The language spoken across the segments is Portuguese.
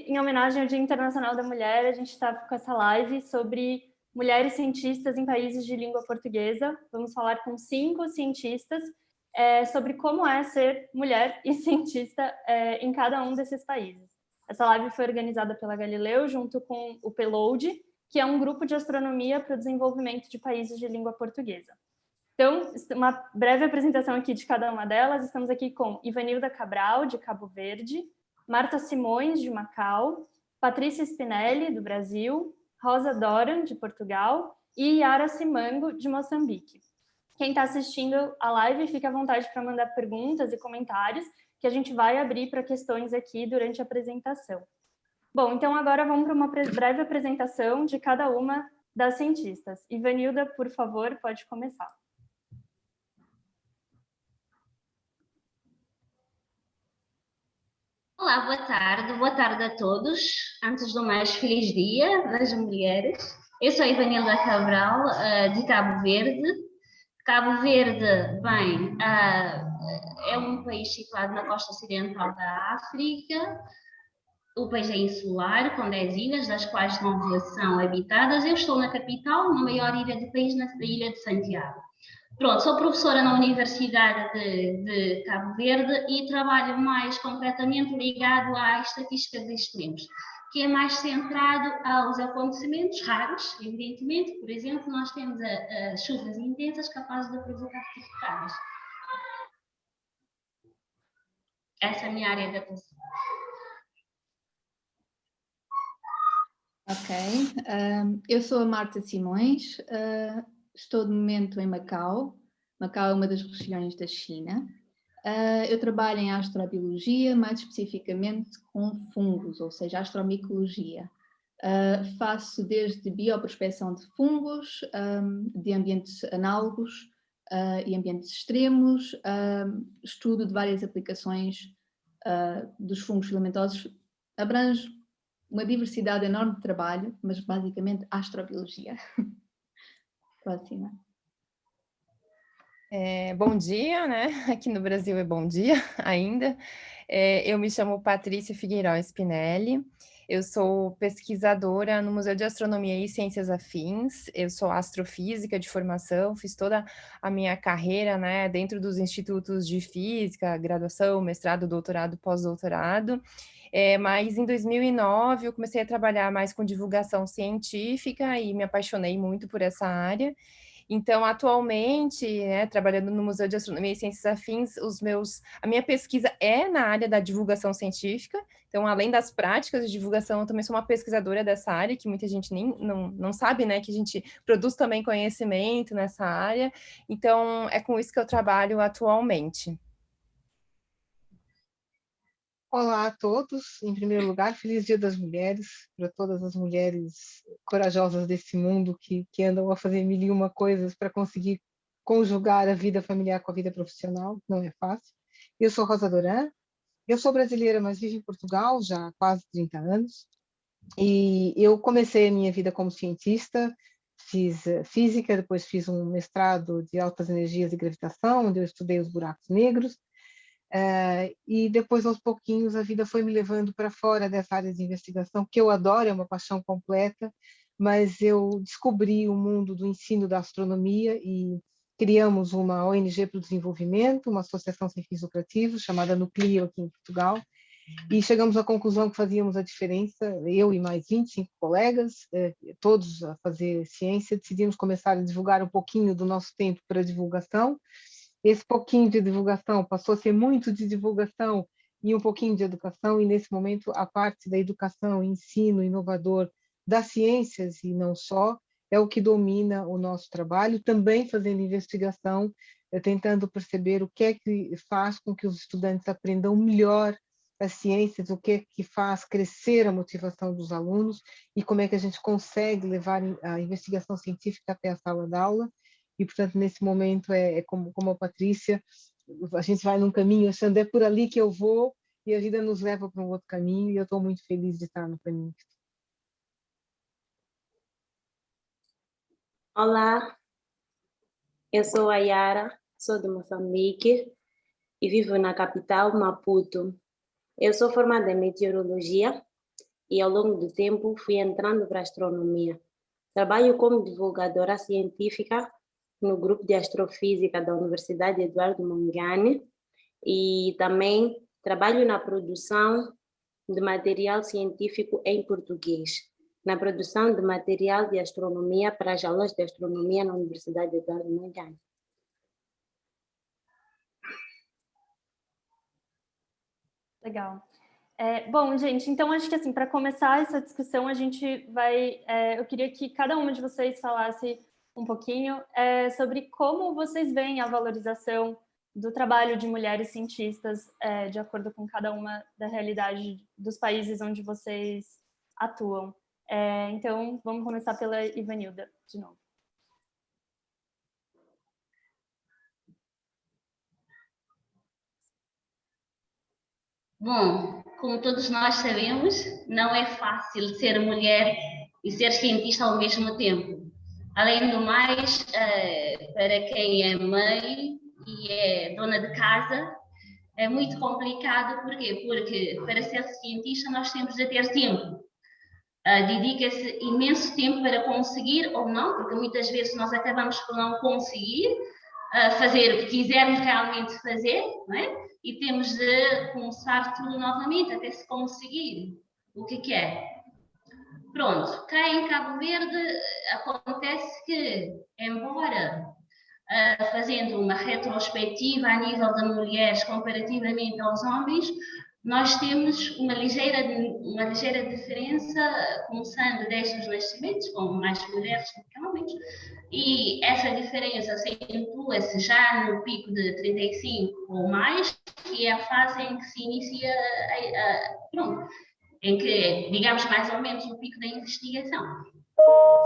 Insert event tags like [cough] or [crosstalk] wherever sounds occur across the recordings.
em homenagem ao Dia Internacional da Mulher, a gente está com essa live sobre mulheres cientistas em países de língua portuguesa. Vamos falar com cinco cientistas é, sobre como é ser mulher [laughs] e cientista é, em cada um desses países. Essa live foi organizada pela Galileu junto com o Peload, que é um grupo de astronomia para o desenvolvimento de países de língua portuguesa. Então, uma breve apresentação aqui de cada uma delas. Estamos aqui com Ivanilda Cabral, de Cabo Verde, Marta Simões, de Macau, Patrícia Spinelli, do Brasil, Rosa Doran, de Portugal, e Yara Simango, de Moçambique. Quem está assistindo a live, fique à vontade para mandar perguntas e comentários, que a gente vai abrir para questões aqui durante a apresentação. Bom, então agora vamos para uma breve apresentação de cada uma das cientistas. Ivanilda, por favor, pode começar. Olá, boa tarde, boa tarde a todos. Antes do mais, feliz dia das mulheres. Eu sou Ivanilda Cabral, eh, de Cabo Verde. Cabo Verde, bem, eh, é um país situado na costa ocidental da África. O país é insular, com 10 ilhas, das quais 9 são habitadas. Eu estou na capital, na maior ilha do país, na ilha de Santiago. Pronto, sou professora na Universidade de, de, Cabo Verde e trabalho mais concretamente ligado à estatística de extremos, que é mais centrado aos acontecimentos raros, evidentemente. Por exemplo, nós temos a, a chuvas intensas capazes de provocar certificadas. Essa é a minha área de atuação. Ok, uh, eu sou a Marta Simões, uh, estou de momento em Macau. Macau é uma das regiões da China. Uh, eu trabalho em astrobiologia, mais especificamente com fungos, ou seja, astromicologia. Uh, faço desde bioprospecção de fungos, um, de ambientes análogos uh, e ambientes extremos, estudo de várias aplicações dos fungos filamentosos, abrange uma diversidade enorme de trabalho, mas basicamente astrobiologia. [laughs] Próxima. É, bom dia, né? [laughs] Aqui no Brasil é bom dia [laughs] ainda. É, eu me chamo Patrícia Figueiró Spinelli, eu sou pesquisadora no Museu de Astronomia e Ciências Afins, eu sou astrofísica de formação, fiz toda a minha carreira né, dentro dos institutos de física, graduação, mestrado, doutorado, pós-doutorado, é, mas em 2009 eu comecei a trabalhar mais com divulgação científica e me apaixonei muito por essa área. Então, atualmente, né, trabalhando no Museu de Astronomia e Ciências Afins, os meus, a minha pesquisa é na área da divulgação científica. Então, além das práticas de divulgação, eu também sou uma pesquisadora dessa área, que muita gente nem não, não sabe, né, que a gente produz também conhecimento nessa área. Então, é com isso que eu trabalho atualmente. Olá a todos. Em primeiro lugar, feliz Dia das Mulheres para todas as mulheres corajosas desse mundo que, que andam a fazer mil e uma coisas para conseguir conjugar a vida familiar com a vida profissional. Não é fácil. Eu sou Rosa Doran. Eu sou brasileira, mas vivo em Portugal já há quase 30 anos. E eu comecei a minha vida como cientista, fiz eh, física, depois fiz um mestrado de altas energias e gravitação, onde eu estudei os buracos negros, Uh, e depois, aos pouquinhos, a vida foi me levando para fora dessa área de investigação, que eu adoro, é uma paixão completa, mas eu descobri o mundo do ensino da astronomia e criamos uma ONG para o desenvolvimento, uma associação sem fins lucrativos, chamada Nucleo, aqui em Portugal, e chegamos à conclusão que fazíamos a diferença, eu e mais 25 colegas, eh, todos a fazer ciência, decidimos começar a divulgar um pouquinho do nosso tempo para divulgação, esse pouquinho de divulgação passou a ser muito de divulgação e um pouquinho de educação, e nesse momento a parte da educação, ensino, inovador das ciências e não só, é o que domina o nosso trabalho, também fazendo investigação, eh, tentando perceber o que é que faz com que os estudantes aprendam melhor as ciências, o que é que faz crescer a motivação dos alunos e como é que a gente consegue levar a investigação científica até a sala de aula e, portanto, nesse momento é, é como, como a Patrícia, a gente vai num caminho achando é por ali que eu vou e a vida nos leva para um outro caminho e eu estou muito feliz de estar no caminho. Olá, eu sou a Yara, sou de Moçambique e vivo na capital, Maputo. Eu sou formada em meteorologia e ao longo do tempo fui entrando para a astronomia. Trabalho como divulgadora científica no grupo de astrofísica da Universidade Eduardo Mondlane e também trabalho na produção de material científico em português, na produção de material de astronomia para as aulas de astronomia na Universidade Eduardo Mondlane. Legal. É, bom, gente, então acho que assim, para começar essa discussão, a gente vai. É, eu queria que cada uma de vocês falasse um pouquinho é, sobre como vocês veem a valorização do trabalho de mulheres cientistas é, de acordo com cada uma da realidade dos países onde vocês atuam. É, então, vamos começar pela Ivanilda, de novo. Bom, como todos nós sabemos, não é fácil ser mulher e ser cientista ao mesmo tempo. Além do mais, eh, para quem é mãe e é dona de casa, é muito complicado. Porquê? Porque para ser cientista nós temos de ter tempo. Uh, Dedica-se imenso tempo para conseguir ou não, porque muitas vezes nós acabamos por não conseguir uh, fazer o que quisermos realmente fazer, não é? e temos de começar tudo novamente até se conseguir o que quer. Pronto, cá em Cabo Verde acontece que, embora uh, fazendo uma retrospectiva a nível de mulheres comparativamente aos homens, nós temos uma ligeira, uma ligeira diferença, começando desde os nascimentos, com mais mulheres do que homens, e essa diferença acentua-se já no pico de 35 ou mais, que é a fase em que se inicia, a, a, pronto, em que, digamos, mais ou menos o pico da investigação,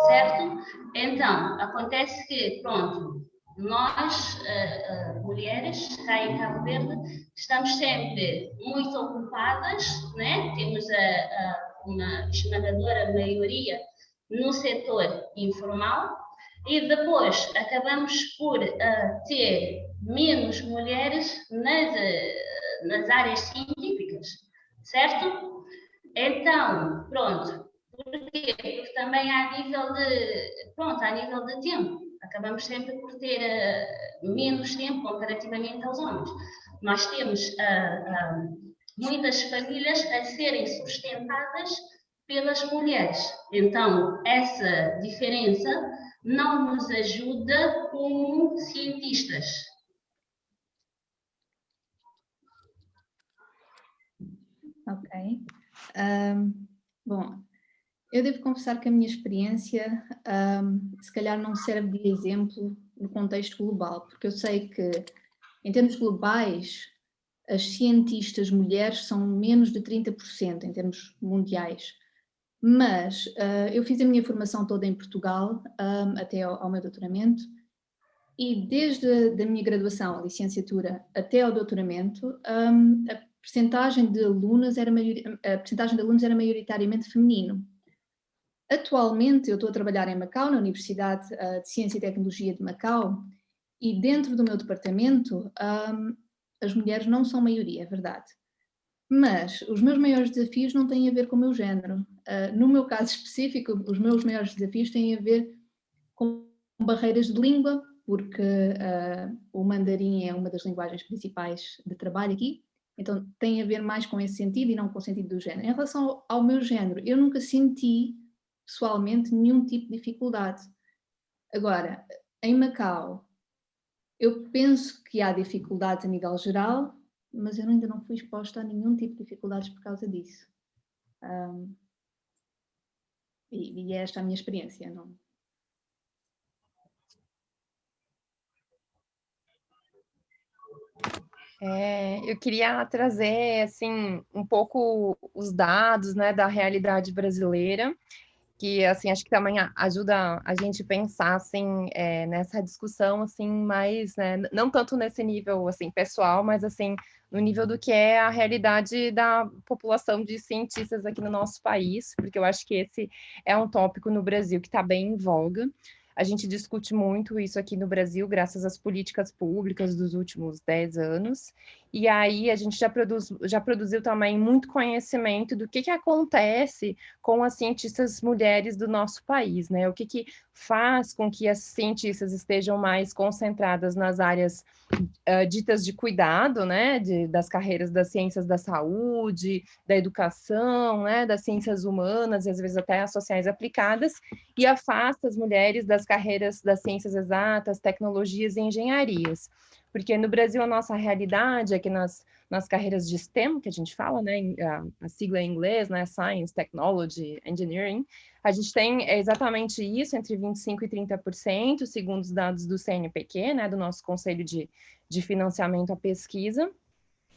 certo? Então, acontece que, pronto, nós, uh, mulheres, cá em Cabo Verde, estamos sempre muito ocupadas, né? temos a, a, uma esmagadora maioria no setor informal e depois acabamos por uh, ter menos mulheres nas, nas áreas científicas, certo? Então, pronto, porquê? Porque também há nível de, pronto, a nível de tempo acabamos sempre por ter uh, menos tempo comparativamente aos homens. Nós temos uh, uh, muitas famílias a serem sustentadas pelas mulheres. Então, essa diferença não nos ajuda como cientistas. Ok. Um, bom, eu devo confessar que a minha experiência um, se calhar não serve de exemplo no contexto global, porque eu sei que em termos globais as cientistas mulheres são menos de 30% em termos mundiais, mas uh, eu fiz a minha formação toda em Portugal um, até ao, ao, meu doutoramento e desde a da minha graduação, a licenciatura, até ao doutoramento, um, a percentagem de alunas era a percentagem de alunos era maioritariamente feminino. Atualmente eu estou a trabalhar em Macau, na Universidade uh, de Ciência e Tecnologia de Macau, e dentro do meu departamento um, as mulheres não são maioria, é verdade. Mas os meus maiores desafios não têm a ver com o meu género. Uh, no meu caso específico, os meus maiores desafios têm a ver com barreiras de língua, porque uh, o mandarim é uma das linguagens principais de trabalho aqui, então tem a ver mais com esse sentido e não com o sentido do género. Em relação ao, meu género, eu nunca senti pessoalmente nenhum tipo de dificuldade. Agora, em Macau, eu penso que há dificuldades a nível geral, mas eu ainda não fui exposta a nenhum tipo de dificuldades por causa disso. Um, e, e é esta a minha experiência. Não, É, eu queria trazer assim um pouco os dados né, da realidade brasileira que assim acho que também ajuda a gente pensar assim é, nessa discussão assim mais né, não tanto nesse nível assim pessoal mas assim no nível do que é a realidade da população de cientistas aqui no nosso país porque eu acho que esse é um tópico no Brasil que está bem em voga a gente discute muito isso aqui no Brasil, graças às políticas públicas dos últimos 10 anos, e aí a gente já, produz, já produziu também muito conhecimento do que, que acontece com as cientistas mulheres do nosso país, né? O que, que faz com que as cientistas estejam mais concentradas nas áreas uh, ditas de cuidado, né? De, das carreiras das ciências da saúde, da educação, né? Das ciências humanas e às vezes até as sociais aplicadas, e afasta as mulheres das carreiras das ciências exatas, tecnologias e engenharias porque no Brasil a nossa realidade é que nas, nas carreiras de STEM, que a gente fala, né, a, sigla em inglês, né, Science, Technology, Engineering, a gente tem exatamente isso, entre 25% e 30%, segundo os dados do CNPq, né, do nosso Conselho de, de Financiamento à Pesquisa,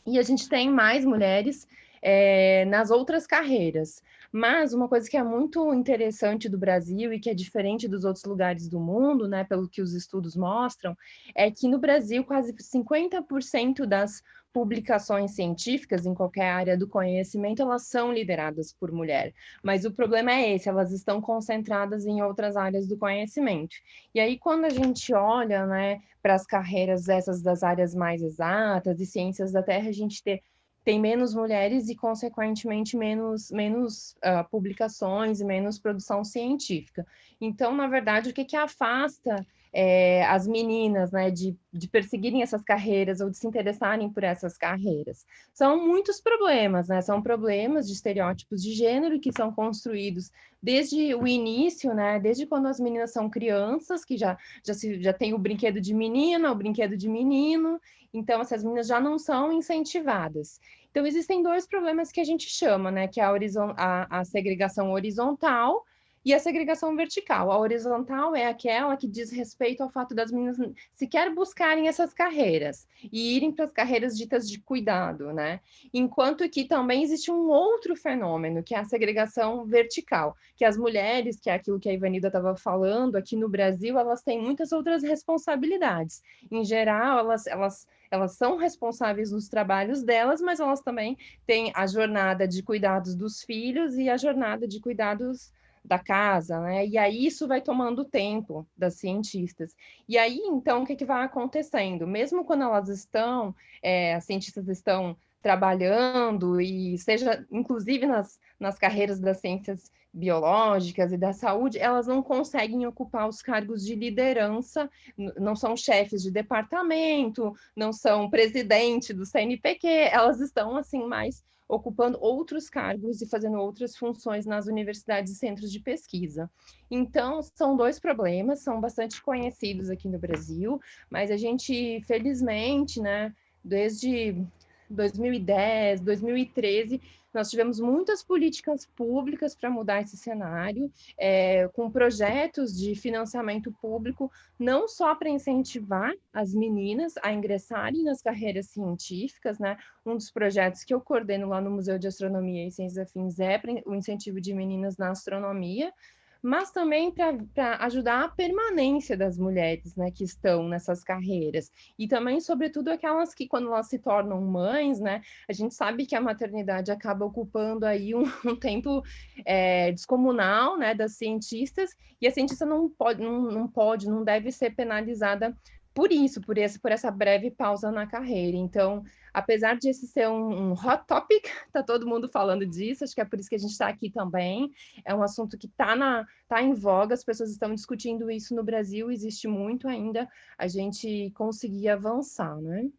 e a gente tem mais mulheres é, nas outras carreiras. Mas uma coisa que é muito interessante do Brasil e que é diferente dos outros lugares do mundo, né, pelo que os estudos mostram, é que no Brasil quase 50% das publicações científicas em qualquer área do conhecimento, elas são lideradas por mulher. Mas o problema é esse, elas estão concentradas em outras áreas do conhecimento. E aí, quando a gente olha né, para as carreiras essas das áreas mais exatas e ciências da Terra, a gente ter tem menos mulheres e, consequentemente, menos, menos uh, publicações e menos produção científica. Então, na verdade, o que, que afasta é, as meninas né, de, de perseguirem essas carreiras ou de se interessarem por essas carreiras? São muitos problemas, né? São problemas de estereótipos de gênero que são construídos desde o início, né? Desde quando as meninas são crianças, que já, já, se, já tem o brinquedo de menina, o brinquedo de menino, então essas meninas já não são incentivadas. Então, existem dois problemas que a gente chama, né? Que é a, a, a segregação horizontal e a segregação vertical. A horizontal é aquela que diz respeito ao fato das meninas sequer buscarem essas carreiras e irem para as carreiras ditas de cuidado, né? Enquanto que também existe um outro fenômeno, que é a segregação vertical, que as mulheres, que é aquilo que a Ivanilda estava falando, aqui no Brasil, elas têm muitas outras responsabilidades. Em geral, elas, elas elas são responsáveis nos trabalhos delas, mas elas também têm a jornada de cuidados dos filhos e a jornada de cuidados da casa, né? E aí isso vai tomando tempo das cientistas. E aí, então, o que, que vai acontecendo? Mesmo quando elas estão, é, as cientistas estão trabalhando, e seja, inclusive nas, nas carreiras das ciências biológicas e da saúde, elas não conseguem ocupar os cargos de liderança, não são chefes de departamento, não são presidente do CNPq, elas estão assim mais ocupando outros cargos e fazendo outras funções nas universidades e centros de pesquisa. Então, são dois problemas, são bastante conhecidos aqui no Brasil, mas a gente, felizmente, né, desde 2010, 2013, nós tivemos muitas políticas públicas para mudar esse cenário, é, com projetos de financiamento público, não só para incentivar as meninas a ingressarem nas carreiras científicas, né? Um dos projetos que eu coordeno lá no Museu de Astronomia e Ciências Afins é o incentivo de meninas na astronomia, mas também para ajudar a permanência das mulheres né, que estão nessas carreiras. E também, sobretudo, aquelas que, quando elas se tornam mães, né, a gente sabe que a maternidade acaba ocupando aí um, [laughs] um tempo é, descomunal né, das cientistas, e a cientista não pode, não, não pode, não deve ser penalizada por isso, por, esse, por essa breve pausa na carreira. Então, apesar de esse ser um, um hot topic, está [laughs] todo mundo falando disso, acho que é por isso que a gente está aqui também. É um assunto que está tá em voga, as pessoas estão discutindo isso no Brasil, existe muito ainda a gente conseguir avançar, né?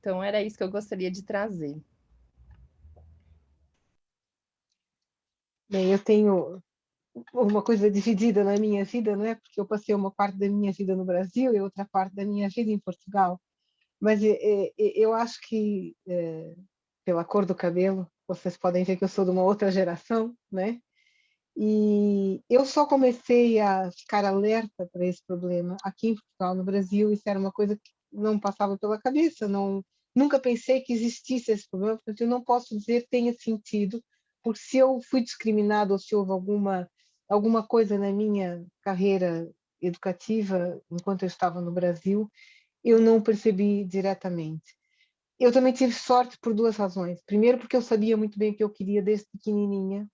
Então, era isso que eu gostaria de trazer. Bem, eu tenho uma coisa dividida na minha vida, não é? Porque eu passei uma parte da minha vida no Brasil e outra parte da minha vida em Portugal. Mas é, é, eu acho que, pela cor do cabelo, vocês podem ver que eu sou de uma outra geração, né? E eu só comecei a ficar alerta para esse problema aqui em Portugal, no Brasil. Isso era uma coisa que não passava pela cabeça, não, nunca pensei que existisse esse problema, portanto, eu não posso dizer que tenha sentido, porque se eu fui discriminado ou se houve alguma alguma coisa na minha carreira educativa, enquanto eu estava no Brasil, eu não percebi diretamente. Eu também tive sorte por duas razões. Primeiro, porque eu sabia muito bem o que eu queria desde pequenininha,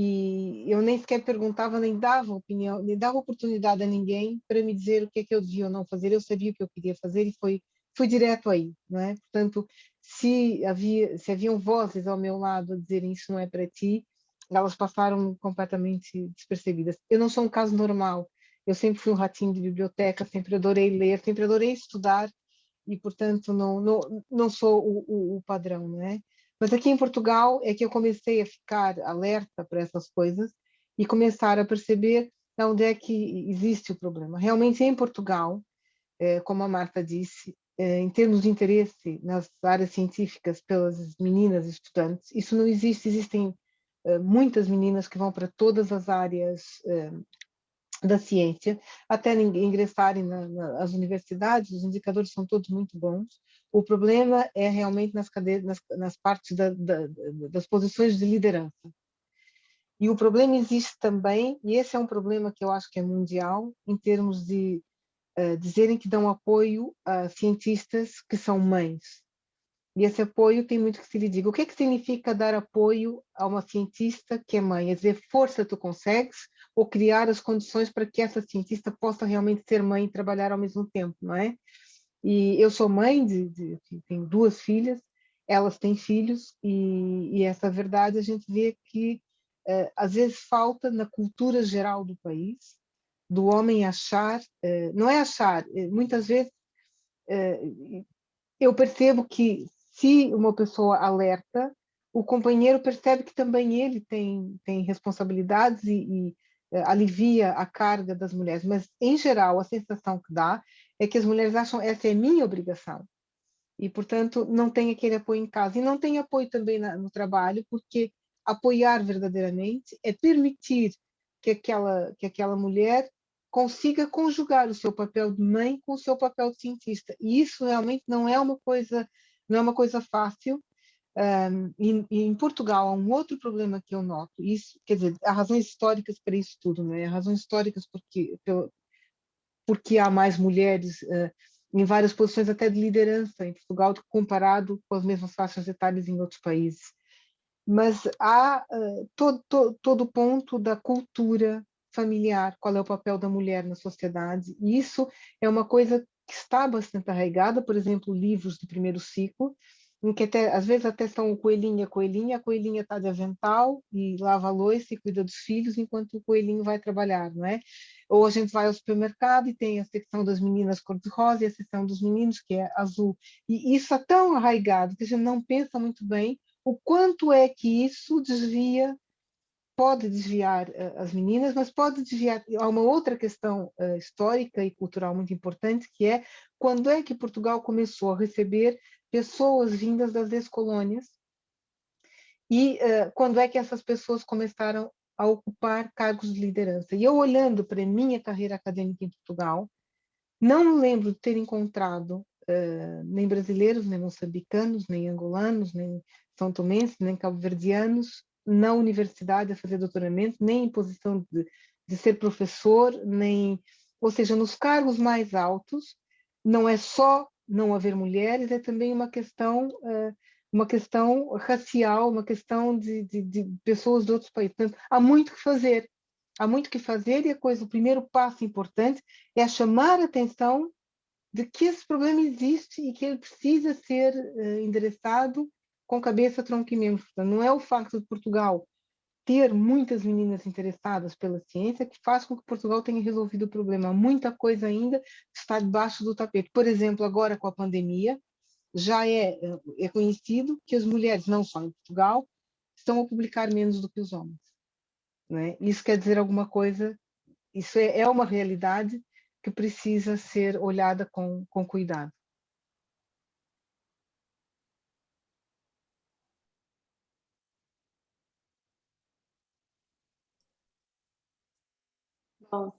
e eu nem sequer perguntava, nem dava opinião, nem dava oportunidade a ninguém para me dizer o que é que eu devia ou não fazer. Eu sabia o que eu queria fazer e foi fui direto aí, não é? Portanto, se havia se haviam vozes ao meu lado a dizerem isso não é para ti, elas passaram completamente despercebidas. Eu não sou um caso normal. Eu sempre fui um ratinho de biblioteca, sempre adorei ler, sempre adorei estudar e, portanto, não não, não sou o, o, o padrão, não é? Mas aqui em Portugal é que eu comecei a ficar alerta para essas coisas e começar a perceber onde é que existe o problema. Realmente, em Portugal, eh, como a Marta disse, eh, em termos de interesse nas áreas científicas pelas meninas estudantes, isso não existe. Existem muitas meninas que vão para todas as áreas da ciência, até ingressarem na, nas universidades, os indicadores são todos muito bons. O problema é realmente nas, cadeias, nas, nas partes da, da, das posições de liderança. E o problema existe também, e esse é um problema que eu acho que é mundial, em termos de uh, dizerem que dão apoio a cientistas que são mães. E esse apoio tem muito que se lhe diga. O que é que significa dar apoio a uma cientista que é mãe? É dizer, força, tu consegues, ou criar as condições para que essa cientista possa realmente ser mãe e trabalhar ao mesmo tempo, não é? E eu sou mãe de, de tenho duas filhas, elas têm filhos, e, e essa verdade a gente vê que uh, às vezes falta na cultura geral do país, do homem achar, uh, não é achar, eh, muitas vezes eu percebo que se uma pessoa alerta, o companheiro percebe que também ele tem, tem responsabilidades e, e alivia a carga das mulheres, mas em geral a sensação que dá é que as mulheres acham essa é minha obrigação. E portanto não tem aquele apoio em casa. E não tem apoio também na, no trabalho porque apoiar verdadeiramente é permitir que aquela, que aquela mulher consiga conjugar o seu papel de mãe com o seu papel de cientista. E isso realmente não é uma coisa, não é uma coisa fácil. Um, e, e, em Portugal há um outro problema que eu noto, isso, quer dizer, há razões históricas para isso tudo, não é? Há razões históricas porque, porque há mais mulheres uh, em várias posições até de liderança em Portugal comparado com as mesmas faixas etárias em outros países mas há uh, todo, todo, todo o ponto da cultura familiar, qual é o papel da mulher na sociedade, e isso é uma coisa que está bastante arraigada, por exemplo, livros de primeiro ciclo, em que até, às vezes até são coelhinha, coelhinha, a coelhinha está de avental e lava a louça e cuida dos filhos enquanto o coelhinho vai trabalhar, não é? Ou a gente vai ao supermercado e tem a secção das meninas cor-de-rosa e a secção dos meninos que é azul. E isso é tão arraigado que a gente não pensa muito bem o quanto é que isso desvia, pode desviar uh, as meninas, mas pode desviar. Há uma outra questão uh, histórica e cultural muito importante, que é quando é que Portugal começou a receber pessoas vindas das ex-colônias e uh, quando é que essas pessoas começaram a ocupar cargos de liderança. E eu olhando para minha carreira acadêmica em Portugal, não lembro de ter encontrado uh, nem brasileiros, nem moçambicanos, nem angolanos, nem são tomenses, nem cabo-verdianos na universidade a fazer doutoramento, nem em posição de, de ser professor, nem, ou seja, nos cargos mais altos, não é só não haver mulheres, é também uma questão, uh, uma questão racial, uma questão de, de, de, pessoas de outros países. Portanto, há muito que fazer, há muito que fazer e a coisa, o primeiro passo importante é chamar a atenção de que esse problema existe e que ele precisa ser uh, endereçado com cabeça, tronco e membros. Não é o facto de Portugal ter muitas meninas interessadas pela ciência que faz com que Portugal tenha resolvido o problema. Muita coisa ainda está debaixo do tapete. Por exemplo, agora com a pandemia, já é, é conhecido que as mulheres, não só em Portugal, estão a publicar menos do que os homens. É? Isso quer dizer alguma coisa, isso é, é uma realidade que precisa ser olhada com, com cuidado. Bom,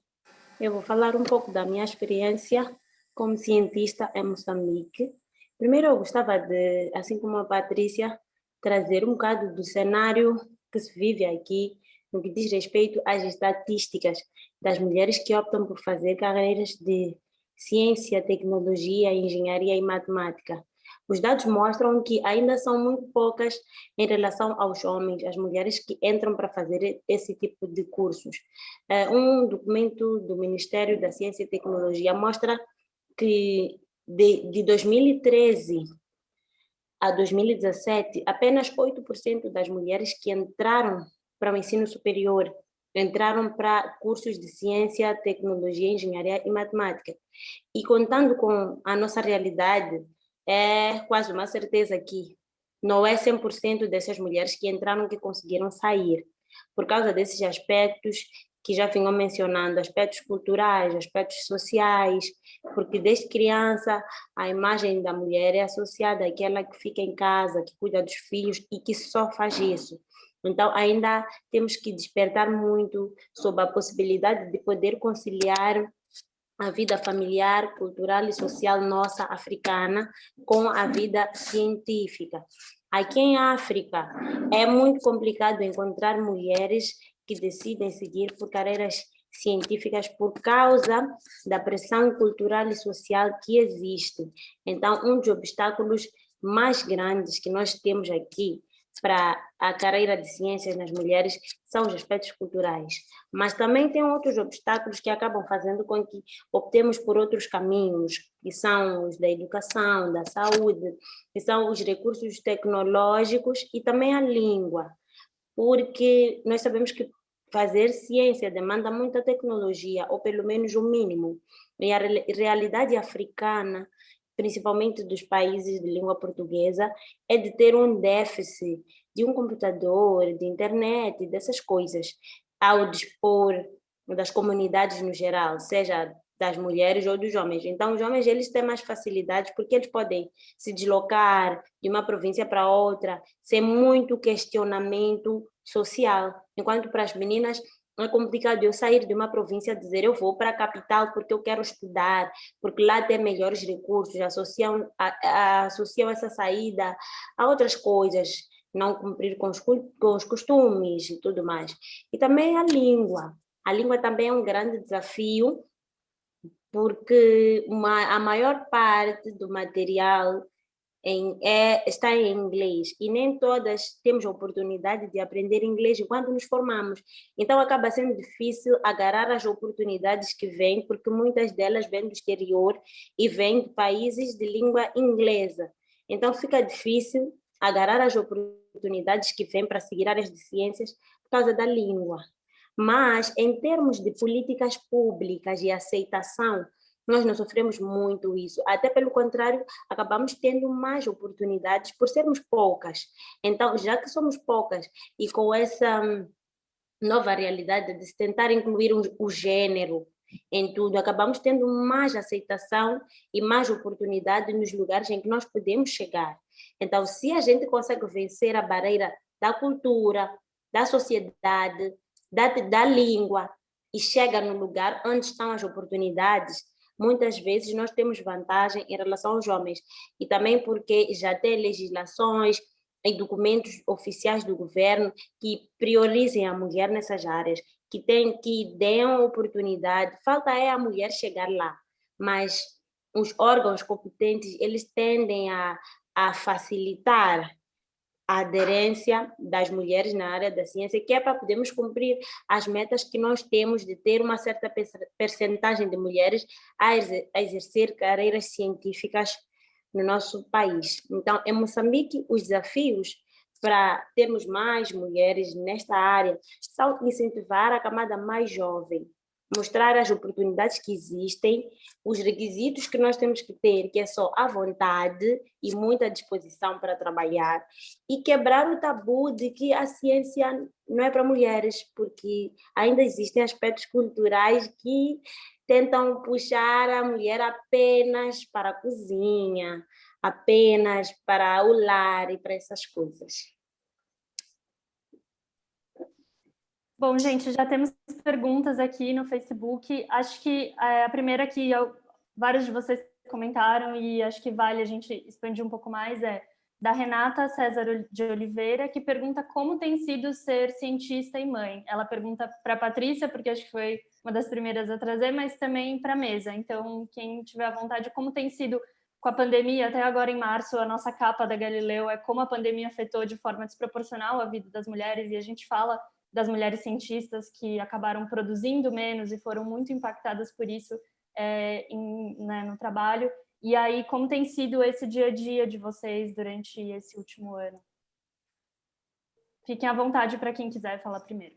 eu vou falar um pouco da minha experiência como cientista em Moçambique. Primeiro, eu gostava de, assim como a Patrícia, trazer um bocado do cenário que se vive aqui no que diz respeito às estatísticas das mulheres que optam por fazer carreiras de ciência, tecnologia, engenharia e matemática. Os dados mostram que ainda são muito poucas em relação aos homens, as mulheres que entram para fazer esse tipo de cursos. Eh, um documento do Ministério da Ciência e Tecnologia mostra que de, de 2013 a 2017, apenas 8% das mulheres que entraram para o ensino superior entraram para cursos de ciência, tecnologia, engenharia e matemática. E contando com a nossa realidade, é quase uma certeza que não é 100% dessas mulheres que entraram que conseguiram sair, por causa desses aspectos que já vinham mencionando, aspectos culturais, aspectos sociais, porque desde criança a imagem da mulher é associada àquela que fica em casa, que cuida dos filhos e que só faz isso. Então, ainda temos que despertar muito sobre a possibilidade de poder conciliar a vida familiar, cultural e social nossa africana com a vida científica. Aqui em África é muito complicado encontrar mulheres que decidem seguir por carreiras científicas por causa da pressão cultural e social que existe. Então, um dos obstáculos mais grandes que nós temos aqui para a carreira de ciências nas mulheres são os aspectos culturais, mas também tem outros obstáculos que acabam fazendo com que optemos por outros caminhos, que são os da educação, da saúde, que são os recursos tecnológicos e também a língua, porque nós sabemos que fazer ciência demanda muita tecnologia, ou pelo menos o mínimo, e a realidade africana principalmente dos países de língua portuguesa, é de ter um déficit de um computador, de internet, dessas coisas, ao dispor das comunidades no geral, seja das mulheres ou dos homens. Então, os homens eles têm mais facilidades porque eles podem se deslocar de uma província para outra, sem muito questionamento social. Enquanto para as meninas é complicado eu sair de uma província e dizer eu vou para a capital porque eu quero estudar, porque lá tem melhores recursos, associam, a, a, associam essa saída a outras coisas, não cumprir com os, com os costumes e tudo mais. E também a língua. A língua também é um grande desafio, porque uma, a maior parte do material em, é, está em inglês e nem todas temos a oportunidade de aprender inglês enquanto nos formamos. Então acaba sendo difícil agarrar as oportunidades que vêm, porque muitas delas vêm do exterior e vêm de países de língua inglesa. Então fica difícil agarrar as oportunidades que vêm para seguir áreas de ciências por causa da língua. Mas, em termos de políticas públicas e aceitação nós não sofremos muito isso, até pelo contrário, acabamos tendo mais oportunidades por sermos poucas. Então, já que somos poucas e com essa hum, nova realidade de se tentar incluir o gênero em tudo, acabamos tendo mais aceitação e mais oportunidade nos lugares em que nós podemos chegar. Então, se a gente consegue vencer a barreira da cultura, da sociedade, da, da língua, e chega no lugar onde estão as oportunidades, muitas vezes nós temos vantagem em relação aos homens. E também porque já tem legislações e documentos oficiais do governo que priorizem a mulher nessas áreas, que, tem, que deem oportunidade. Falta é a mulher chegar lá, mas os órgãos competentes, eles tendem a, a facilitar a aderência das mulheres na área da ciência, que é para podermos cumprir as metas que nós temos de ter uma certa percentagem de mulheres a exercer carreiras científicas no nosso país. Então, em Moçambique, os desafios para termos mais mulheres nesta área são incentivar a camada mais jovem, mostrar as oportunidades que existem, os requisitos que nós temos que ter, que é só a vontade e muita disposição para trabalhar, e quebrar o tabu de que a ciência não é para mulheres, porque ainda existem aspectos culturais que tentam puxar a mulher apenas para a cozinha, apenas para o lar e para essas coisas. Bom, gente, já temos perguntas aqui no Facebook. Acho que é, a primeira que eu, vários de vocês comentaram e acho que vale a gente expandir um pouco mais é da Renata César de Oliveira, que pergunta como tem sido ser cientista e mãe. Ela pergunta para a Patrícia, porque acho que foi uma das primeiras a trazer, mas também para a mesa. Então, quem tiver à vontade, como tem sido com a pandemia, até agora em março, a nossa capa da Galileu é como a pandemia afetou de forma desproporcional a vida das mulheres, e a gente fala das mulheres cientistas que acabaram produzindo menos e foram muito impactadas por isso é, em, né, no trabalho. E aí, como tem sido esse dia a dia de vocês durante esse último ano? Fiquem à vontade para quem quiser falar primeiro.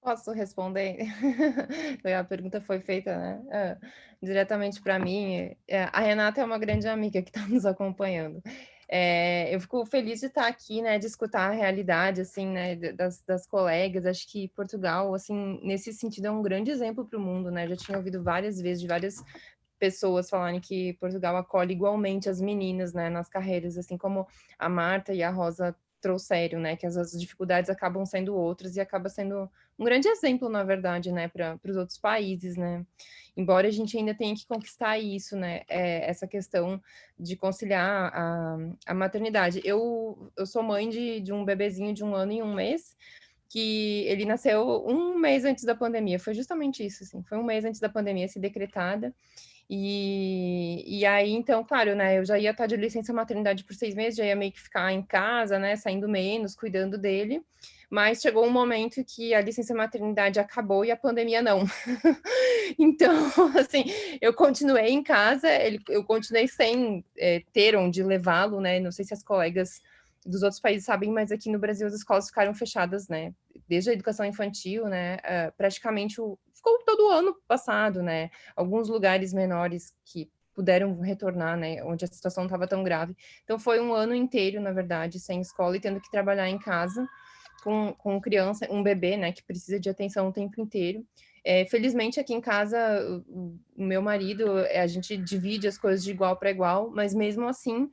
Posso responder? [laughs] a pergunta foi feita né? É, diretamente para mim. É, a Renata é uma grande amiga que está nos acompanhando. É, eu fico feliz de estar aqui, né, de escutar a realidade, assim, né, das, das colegas. Acho que Portugal, assim, nesse sentido é um grande exemplo para o mundo, né? Já tinha ouvido várias vezes de várias pessoas falarem que Portugal acolhe igualmente as meninas, né, nas carreiras, assim como a Marta e a Rosa trouxeram, né, que as, as dificuldades acabam sendo outras e acaba sendo um grande exemplo, na verdade, né, para os outros países, né, embora a gente ainda tenha que conquistar isso, né, é, essa questão de conciliar a, a maternidade. Eu, eu sou mãe de, de um bebezinho de um ano e um mês, que ele nasceu um mês antes da pandemia, foi justamente isso, assim, foi um mês antes da pandemia se decretada, e, e aí, então, claro, né, eu já ia estar de licença maternidade por seis meses, já ia meio que ficar em casa, né, saindo menos, cuidando dele, mas chegou um momento que a licença maternidade acabou e a pandemia não. [laughs] então, [laughs] assim, eu continuei em casa, ele, eu continuei sem é, ter onde levá-lo, né, não sei se as colegas dos outros países sabem, mas aqui no Brasil as escolas ficaram fechadas, né, desde a educação infantil, né, uh, praticamente o, ficou todo o ano passado, né? Alguns lugares menores que puderam retornar, né? Onde a situação estava tão grave. Então foi um ano inteiro, na verdade, sem escola e tendo que trabalhar em casa com, com criança, um bebê, né? Que precisa de atenção o tempo inteiro. É, felizmente aqui em casa, o, o meu marido, a gente divide as coisas de igual para igual, mas mesmo assim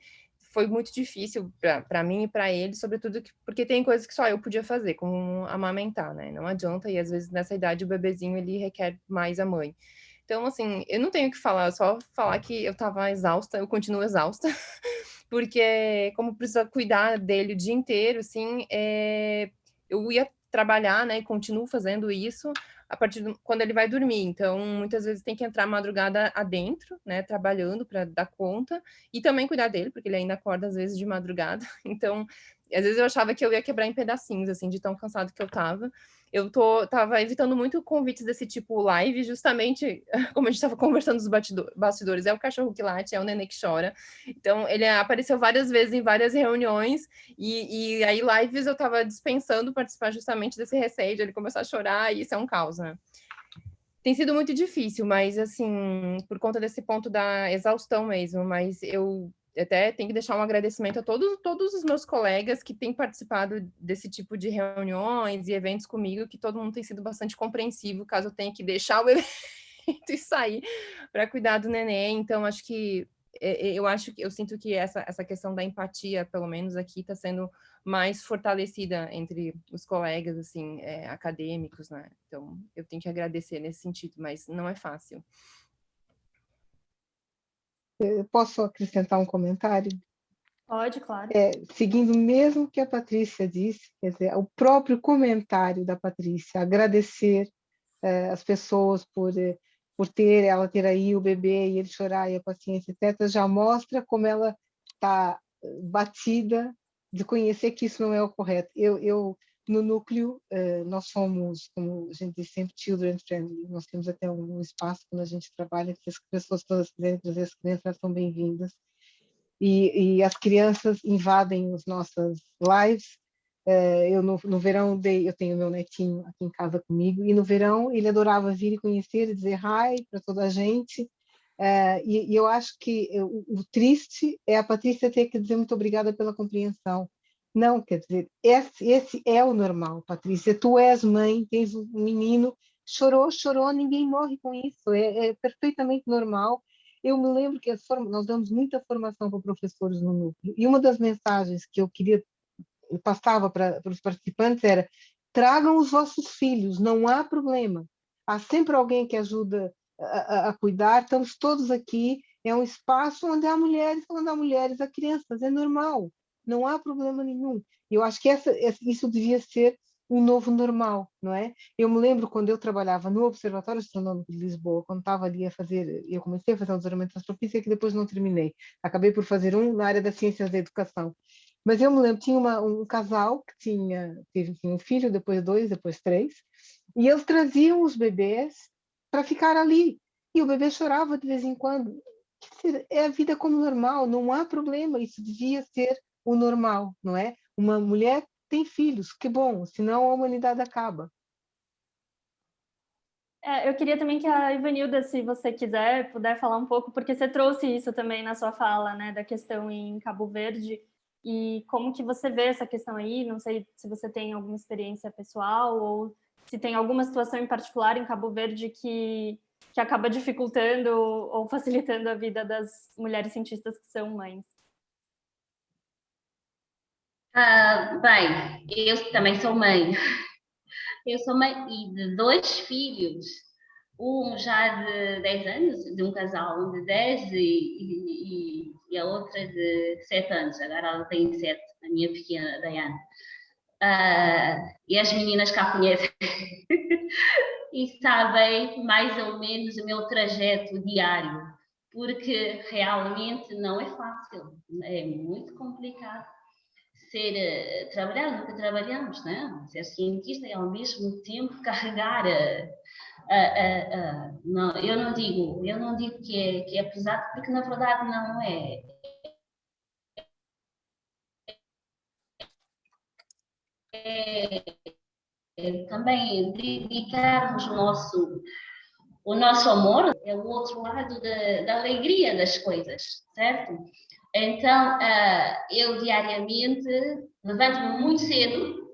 foi muito difícil para mim e para ele, sobretudo porque tem coisas que só eu podia fazer, como amamentar, né? Não adianta, e às vezes nessa idade o bebezinho ele requer mais a mãe. Então, assim, eu não tenho o que falar, só falar que eu estava exausta, eu continuo exausta, [laughs] porque como precisa cuidar dele o dia inteiro, assim, é, eu ia trabalhar, né, e continuo fazendo isso, a partir do, quando ele vai dormir. Então, muitas vezes tem que entrar madrugada adentro, né, trabalhando para dar conta e também cuidar dele, porque ele ainda acorda às vezes de madrugada. [laughs] Então, às vezes eu achava que eu ia quebrar em pedacinhos, assim, de tão cansado que eu tava. Eu tô, tava evitando muito convites desse tipo live, justamente [laughs] como a gente estava conversando nos bastidores, é o cachorro que late, é o nenê que chora. Então, ele apareceu várias vezes em várias reuniões, e, e aí lives eu estava dispensando participar justamente desse receio de ele começar a chorar, e isso é um caos, né? Tem sido muito difícil, mas assim, por conta desse ponto da exaustão mesmo, mas eu até tenho que deixar um agradecimento a todos, todos os meus colegas que têm participado desse tipo de reuniões e eventos comigo, que todo mundo tem sido bastante compreensivo, caso eu tenha que deixar o [laughs] evento e sair para cuidar do neném. Então, acho que é, é, eu acho que eu sinto que essa, essa questão da empatia, pelo menos aqui, está sendo mais fortalecida entre os colegas assim é, acadêmicos, né? Então, eu tenho que agradecer nesse sentido, mas não é fácil. Eu posso acrescentar um comentário? Pode, claro. É, seguindo o mesmo que a Patrícia disse, quer dizer, o próprio comentário da Patrícia, agradecer é, as pessoas por, é, por ter ela ter aí o bebê e ele chorar e a paciência, etc., já mostra como ela está batida de conhecer que isso não é o correto. Eu, eu no núcleo, uh, nós somos, como a gente diz sempre, children friendly. Nós temos até um, espaço quando a gente trabalha que as pessoas todas quiserem trazer as crianças, são bem-vindas. E, e, as crianças invadem as nossas lives. Uh, eu no, no verão dei, eu tenho meu netinho aqui em casa comigo e no verão ele adorava vir e conhecer e dizer hi para toda a gente. Uh, e, e, eu acho que o, o triste é a Patrícia ter que dizer muito obrigada pela compreensão não, quer dizer, esse, esse é o normal, Patrícia. Tu és mãe, tens um menino, chorou, chorou, ninguém morre com isso, é, é perfeitamente normal. Eu me lembro que nós damos muita formação para professores no núcleo, e uma das mensagens que eu queria, eu passava para, para os participantes era, tragam os vossos filhos, não há problema. Há sempre alguém que ajuda a, a, a cuidar, estamos todos aqui, é um espaço onde há mulheres, onde há mulheres, há crianças, é normal não há problema nenhum. Eu acho que essa, isso devia ser um novo normal, não é? Eu me lembro quando eu trabalhava no Observatório Astronômico de Lisboa, quando estava ali a fazer, eu comecei a fazer um doutoramento de astrofísica que depois não terminei. Acabei por fazer um na área das ciências da educação. Mas eu me lembro, tinha uma, um casal que tinha, teve tinha um filho, depois dois, depois três, e eles traziam os bebês para ficar ali. e o bebê chorava de vez em quando. É a vida como normal, não há problema, isso devia ser o normal, não é? Uma mulher tem filhos, que bom, senão a humanidade acaba. É, eu queria também que a Ivanilda, se você quiser, puder falar um pouco, porque você trouxe isso também na sua fala, né, da questão em Cabo Verde, e como que você vê essa questão aí, não sei se você tem alguma experiência pessoal, ou se tem alguma situação em particular em Cabo Verde que, que acaba dificultando ou facilitando a vida das mulheres cientistas que são mães. Ah, bem, eu também sou mãe. Eu sou mãe de dois filhos, um já de 10 anos, de um casal de 10 e, e, e a outra de 7 anos. Agora ela tem 7, a minha pequena Diana. Uh, e as meninas cá conhecem [laughs] e sabem mais ou menos o meu trajeto diário, porque realmente não é fácil, é muito complicado ser, uh, trabalhar no que trabalhamos, né? ser cientista e ao mesmo tempo [laughs] carregar. Uh, não, eu não digo, eu não digo que é, que é pesado, porque na verdade não é. É, é também dedicarmos o nosso o nosso amor é o outro lado da, da alegria das coisas, certo? Então, uh, eu diariamente levanto-me muito cedo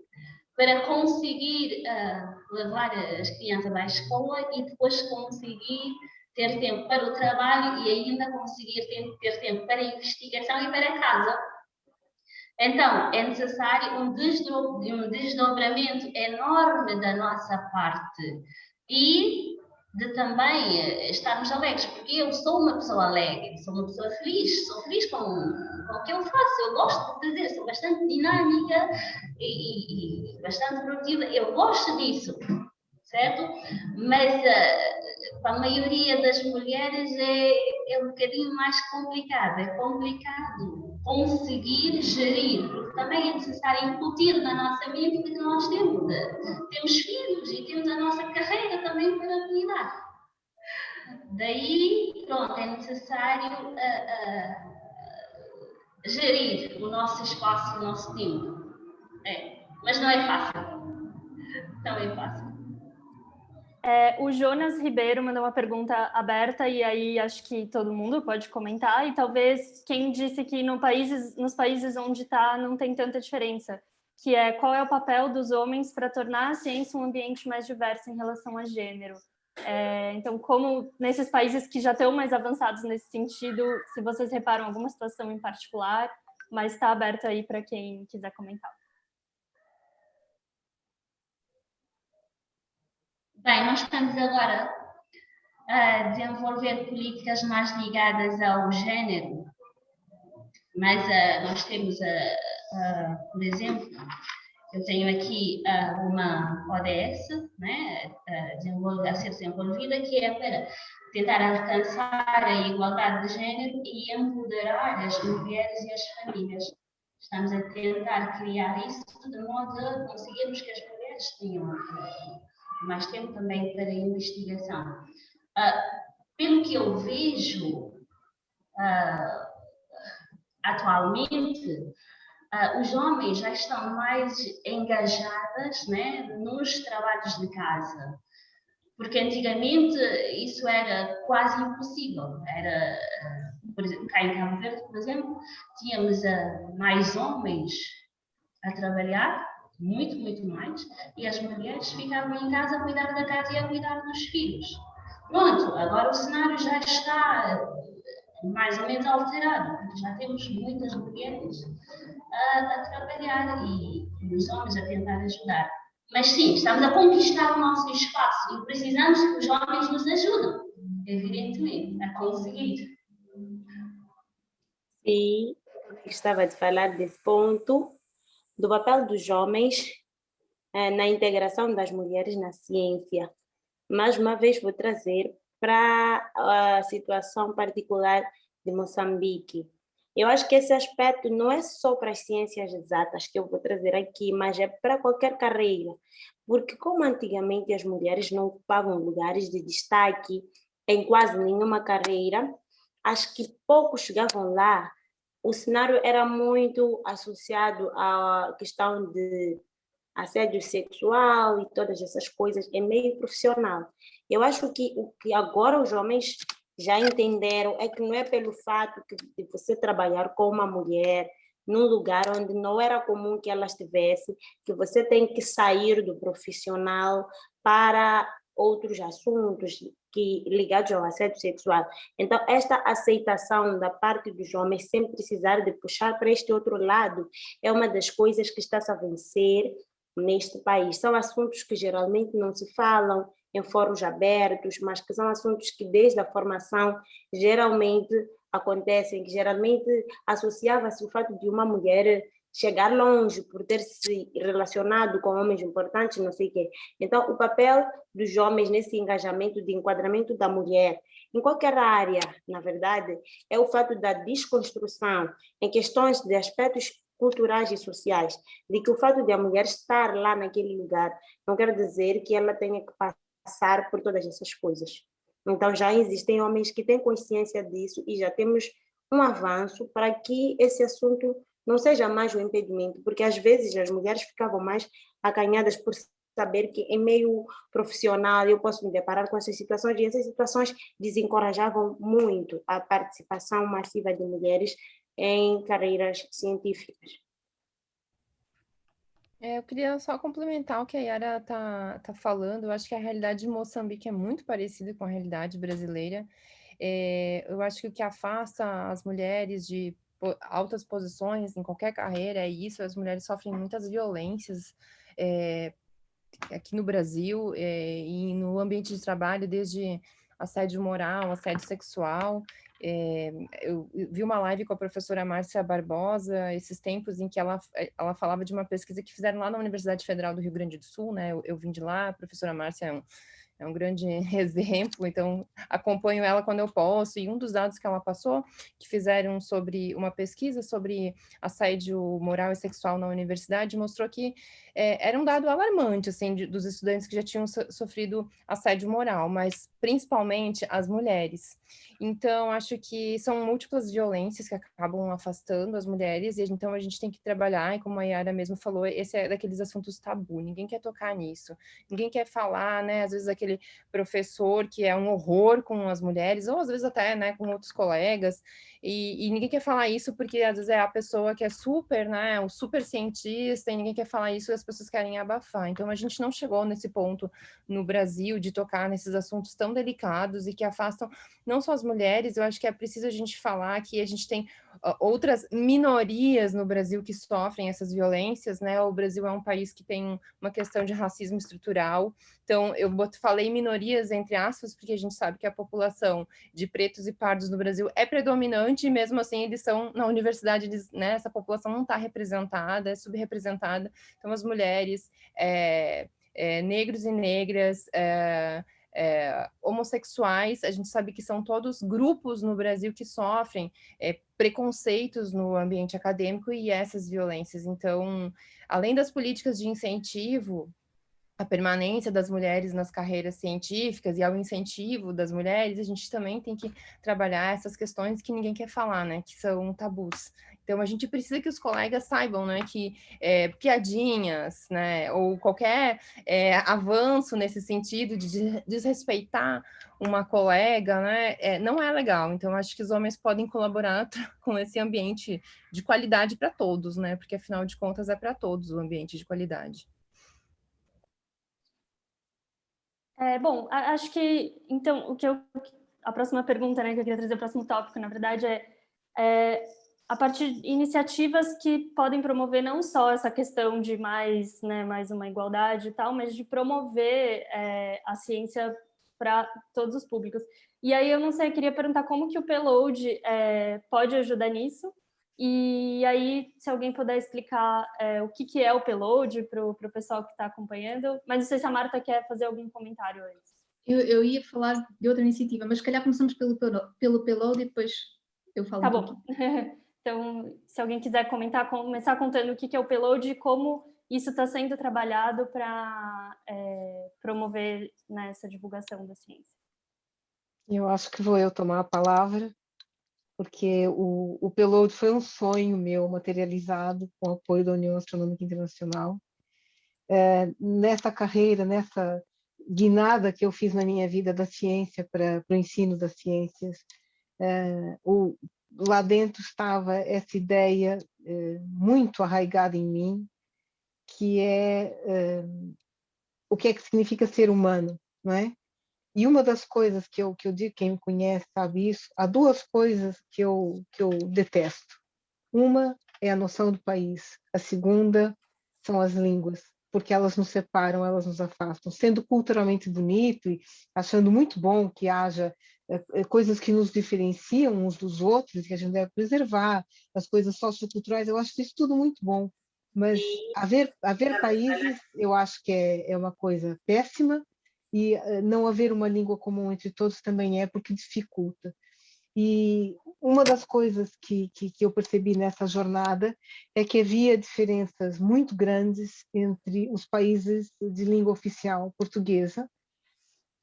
para conseguir uh, levar as crianças à escola e depois conseguir ter tempo para o trabalho e ainda conseguir ter, tempo para a investigação e para casa. Então, é necessário um desdobramento enorme da nossa parte e de também eh, estarmos alegres, porque eu sou uma pessoa alegre, sou uma pessoa feliz, sou feliz com, com o que eu faço, eu gosto de fazer, sou bastante dinâmica e, e, e bastante produtiva, eu gosto disso, certo? Mas uh, para a maioria das mulheres é, é um bocadinho mais complicado, é complicado conseguir gerir, porque também é necessário incutir na nossa mente que nós temos, temos filhos e temos a nossa carreira também para cuidar. Daí, pronto, é necessário uh, uh, gerir o nosso espaço, o nosso tempo. É, mas não é fácil. Não é fácil. É, o Jonas Ribeiro mandou uma pergunta aberta e aí acho que todo mundo pode comentar e talvez quem disse que no países, nos países onde está não tem tanta diferença, que é qual é o papel dos homens para tornar a ciência um ambiente mais diverso em relação a gênero. É, então, como nesses países que já estão mais avançados nesse sentido, se vocês reparam alguma situação em particular, mas está aberto aí para quem quiser comentar. Bem, nós estamos agora a desenvolver políticas mais ligadas ao género, mas uh, nós temos, uh, uh, por exemplo, eu tenho aqui uma ODS né, a ser desenvolvida que é para tentar alcançar a igualdade de género e empoderar as mulheres e as famílias. Estamos a tentar criar isso de modo a conseguirmos que as mulheres tenham mais tempo também para a investigação. Uh, pelo que eu vejo uh, atualmente, uh, os homens já estão mais engajados né, nos trabalhos de casa, porque antigamente isso era quase impossível. Era, por exemplo, cá em Cabo Verde, por exemplo, tínhamos mais homens a trabalhar muito, muito mais, e as mulheres ficavam em casa a cuidar da casa e a cuidar dos filhos. Pronto, agora o cenário já está mais ou menos alterado, já temos muitas mulheres a, a trabalhar e, e os homens a tentar ajudar. Mas sim, estamos a conquistar o nosso espaço e precisamos que os homens nos ajudem, evidentemente, a conseguir. Sim, estava de falar desse ponto do papel dos homens eh, na integração das mulheres na ciência. Mais uma vez vou trazer para a situação particular de Moçambique. Eu acho que esse aspecto não é só para as ciências exatas que eu vou trazer aqui, mas é para qualquer carreira. Porque como antigamente as mulheres não ocupavam lugares de destaque em quase nenhuma carreira, acho que poucos chegavam lá, o cenário era muito associado à questão de assédio sexual e todas essas coisas, é meio profissional. Eu acho que o que agora os homens já entenderam é que não é pelo fato de você trabalhar com uma mulher num lugar onde não era comum que ela estivesse, que você tem que sair do profissional para outros assuntos que ligados ao assédio sexual. Então, esta aceitação da parte dos homens, sem precisar de puxar para este outro lado, é uma das coisas que está-se a vencer neste país. São assuntos que geralmente não se falam em fóruns abertos, mas que são assuntos que desde a formação geralmente acontecem, que geralmente associava-se o fato de uma mulher chegar longe por ter se relacionado com homens importantes, não sei o quê. Então, o papel dos homens nesse engajamento de enquadramento da mulher, em qualquer área, na verdade, é o fato da desconstrução em questões de aspectos culturais e sociais, de que o fato de a mulher estar lá naquele lugar não quer dizer que ela tenha que passar por todas essas coisas. Então, já existem homens que têm consciência disso e já temos um avanço para que esse assunto não seja mais um impedimento, porque às vezes as mulheres ficavam mais acanhadas por saber que em meio profissional eu posso me deparar com essas situações e essas situações desencorajavam muito a participação massiva de mulheres em carreiras científicas. É, eu queria só complementar o que a Yara está tá falando. Eu acho que a realidade de Moçambique é muito parecida com a realidade brasileira. É, eu acho que o que afasta as mulheres de altas posições em qualquer carreira é isso. As mulheres sofrem muitas violências é, aqui no Brasil é, e no ambiente de trabalho, desde assédio moral, assédio sexual. É, eu vi uma live com a professora Márcia Barbosa, esses tempos em que ela, ela falava de uma pesquisa que fizeram lá na Universidade Federal do Rio Grande do Sul, né? Eu, eu vim de lá, a professora Márcia é um, é um grande [laughs] exemplo, então acompanho ela quando eu posso, e um dos dados que ela passou, que fizeram sobre uma pesquisa sobre assédio moral e sexual na universidade, mostrou que é, era um dado alarmante, assim, de, dos estudantes que já tinham so, sofrido assédio moral, mas principalmente as mulheres. Então, acho que são múltiplas violências que acabam afastando as mulheres, e então a gente tem que trabalhar, e como a Yara mesmo falou, esse é daqueles assuntos tabu, ninguém quer tocar nisso, ninguém quer falar, né, às vezes aquele professor que é um horror com as mulheres, ou às vezes até, né, com outros colegas, e, e, ninguém quer falar isso porque às vezes é a pessoa que é super, né, o super cientista, e ninguém quer falar isso e as pessoas querem abafar. Então a gente não chegou nesse ponto no Brasil de tocar nesses assuntos tão delicados e que afastam não só as mulheres, eu acho que é preciso a gente falar que a gente tem outras minorias no Brasil que sofrem essas violências, né? O Brasil é um país que tem uma questão de racismo estrutural. Então, eu falei minorias entre aspas, porque a gente sabe que a população de pretos e pardos no Brasil é predominante, e mesmo assim eles são, na universidade, eles, né, essa população não está representada, é subrepresentada. Então, as mulheres, é, é, negros e negras, é, é, homossexuais, a gente sabe que são todos grupos no Brasil que sofrem é, preconceitos no ambiente acadêmico e essas violências. Então, além das políticas de incentivo à permanência das mulheres nas carreiras científicas e ao incentivo das mulheres, a gente também tem que trabalhar essas questões que ninguém quer falar, né, que são tabus. Então, a gente precisa que os colegas saibam né, que é, piadinhas, né, ou qualquer é, avanço nesse sentido de desrespeitar uma colega, né, é, não é legal. Então, acho que os homens podem colaborar [laughs] com esse ambiente de qualidade para todos, né, porque, afinal de contas, é para todos o ambiente de qualidade. É, bom, acho que, então, o que eu, a próxima pergunta, né, que eu queria trazer, o próximo tópico, na verdade, é, é a partir de iniciativas que podem promover não só essa questão de mais, né, mais uma igualdade e tal, mas de promover é, a ciência para todos os públicos. E aí eu não sei, queria perguntar como que o Payload é, pode ajudar nisso, e aí, se alguém puder explicar é, o que, que é o Payload para o pessoal que está acompanhando, mas não sei se a Marta quer fazer algum comentário antes. Eu, eu ia falar de outra iniciativa, mas se calhar começamos pelo, pelo Payload e depois eu falo Tá um bom. [laughs] Então, se alguém quiser comentar, começar contando o que é o payload e como isso está sendo trabalhado para é, promover né, essa divulgação da ciência. Eu acho que vou eu tomar a palavra, porque o, o Peload foi um sonho meu materializado com o apoio da União Astronômica Internacional. É, nessa carreira, nessa guinada que eu fiz na minha vida da ciência para o ensino das ciências, é, o, lá dentro estava essa ideia é, muito arraigada em mim, que é, é o que é que significa ser humano, não é? E uma das coisas que eu, que eu digo, quem me conhece sabe isso, há duas coisas que eu, que eu detesto. Uma é a noção do país, a segunda são as línguas, porque elas nos separam, elas nos afastam. Sendo culturalmente bonito e achando muito bom que haja é, coisas que nos diferenciam uns dos outros, que a gente deve preservar, as coisas socioculturais, eu acho isso tudo muito bom. Mas haver, haver países, eu acho que é, é uma coisa péssima, e eh, não haver uma língua comum entre todos também é porque dificulta. E uma das coisas que, que, que, eu percebi nessa jornada é que havia diferenças muito grandes entre os países de língua oficial portuguesa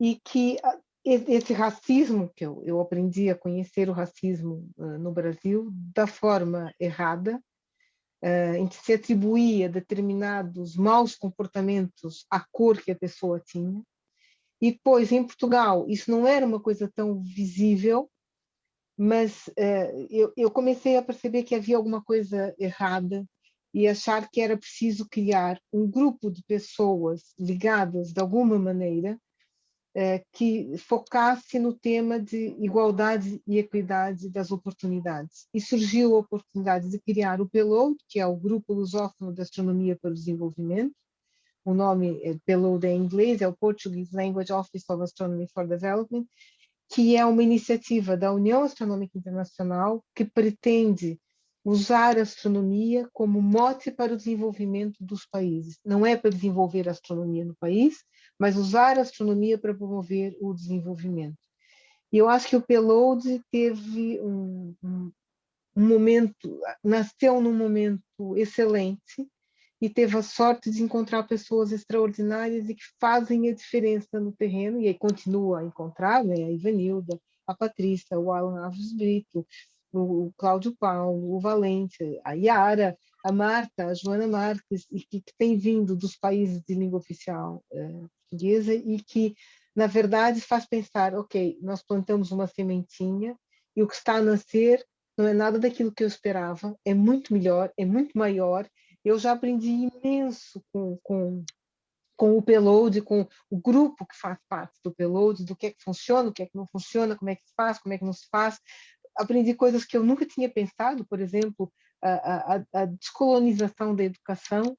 e que ah, esse racismo, que eu, eu aprendi a conhecer o racismo uh, no Brasil da forma errada, uh, em que se atribuía determinados maus comportamentos à cor que a pessoa tinha, e depois, em Portugal, isso não era uma coisa tão visível, mas uh, eu, eu, comecei a perceber que havia alguma coisa errada e achar que era preciso criar um grupo de pessoas ligadas de alguma maneira uh, que focasse no tema de igualdade e equidade das oportunidades. E surgiu a oportunidade de criar o PELOAD, que é o Grupo Lusófono de Astronomia para o Desenvolvimento, o nome é pelo de inglês, é o Portuguese Language Office of Astronomy for Development, que é uma iniciativa da União Astronômica Internacional que pretende usar a astronomia como mote para o desenvolvimento dos países. Não é para desenvolver a astronomia no país, mas usar a astronomia para promover o desenvolvimento. E eu acho que o Pelode teve um, um, um momento, nasceu num momento excelente, e teve a sorte de encontrar pessoas extraordinárias e que fazem a diferença no terreno, e aí continua a encontrar, né? a Ivanilda, a Patrícia, o Alan Alves Brito, o Cláudio Paulo, o Valente, a Yara, a Marta, a Joana Marques, e que, que tem vindo dos países de língua oficial eh, portuguesa e que, na verdade, faz pensar, ok, nós plantamos uma sementinha e o que está a nascer não é nada daquilo que eu esperava, é muito melhor, é muito maior eu já aprendi imenso com, com, com o Peload, com o grupo que faz parte do Peload, do que é que funciona, o que é que não funciona, como é que se faz, como é que não se faz. Aprendi coisas que eu nunca tinha pensado, por exemplo, a, a, a descolonização da educação,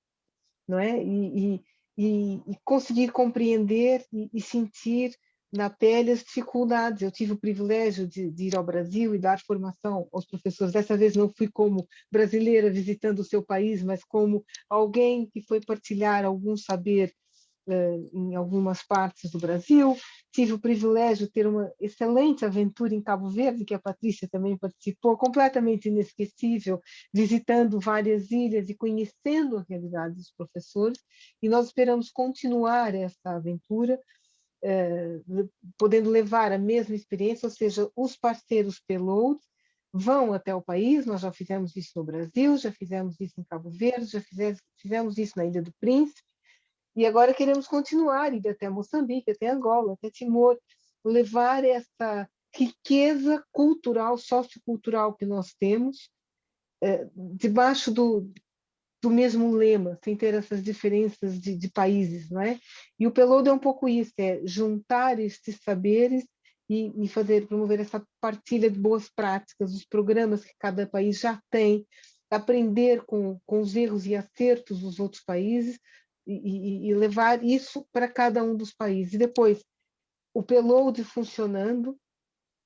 não é? E, e, e, e conseguir compreender e, e sentir na pele as dificuldades. Eu tive o privilégio de, de, ir ao Brasil e dar formação aos professores. Dessa vez não fui como brasileira visitando o seu país, mas como alguém que foi partilhar algum saber uh, em algumas partes do Brasil. Tive o privilégio de ter uma excelente aventura em Cabo Verde, que a Patrícia também participou, completamente inesquecível, visitando várias ilhas e conhecendo a realidade dos professores. E nós esperamos continuar essa aventura uh, podendo levar a mesma experiência, ou seja, os parceiros payload vão até o país, nós já fizemos isso no Brasil, já fizemos isso em Cabo Verde, já fizemos, fizemos isso na Ilha do Príncipe, e agora queremos continuar, ir até Moçambique, até Angola, até Timor, levar essa riqueza cultural, sociocultural que nós temos, eh, debaixo do, do mesmo lema, sem ter essas diferenças de, de países, não é? E o Pelodo é um pouco isso, é juntar estes saberes e, e, fazer, promover essa partilha de boas práticas, os programas que cada país já tem, aprender com, com os erros e acertos dos outros países e, e, e levar isso para cada um dos países. E depois, o Peload funcionando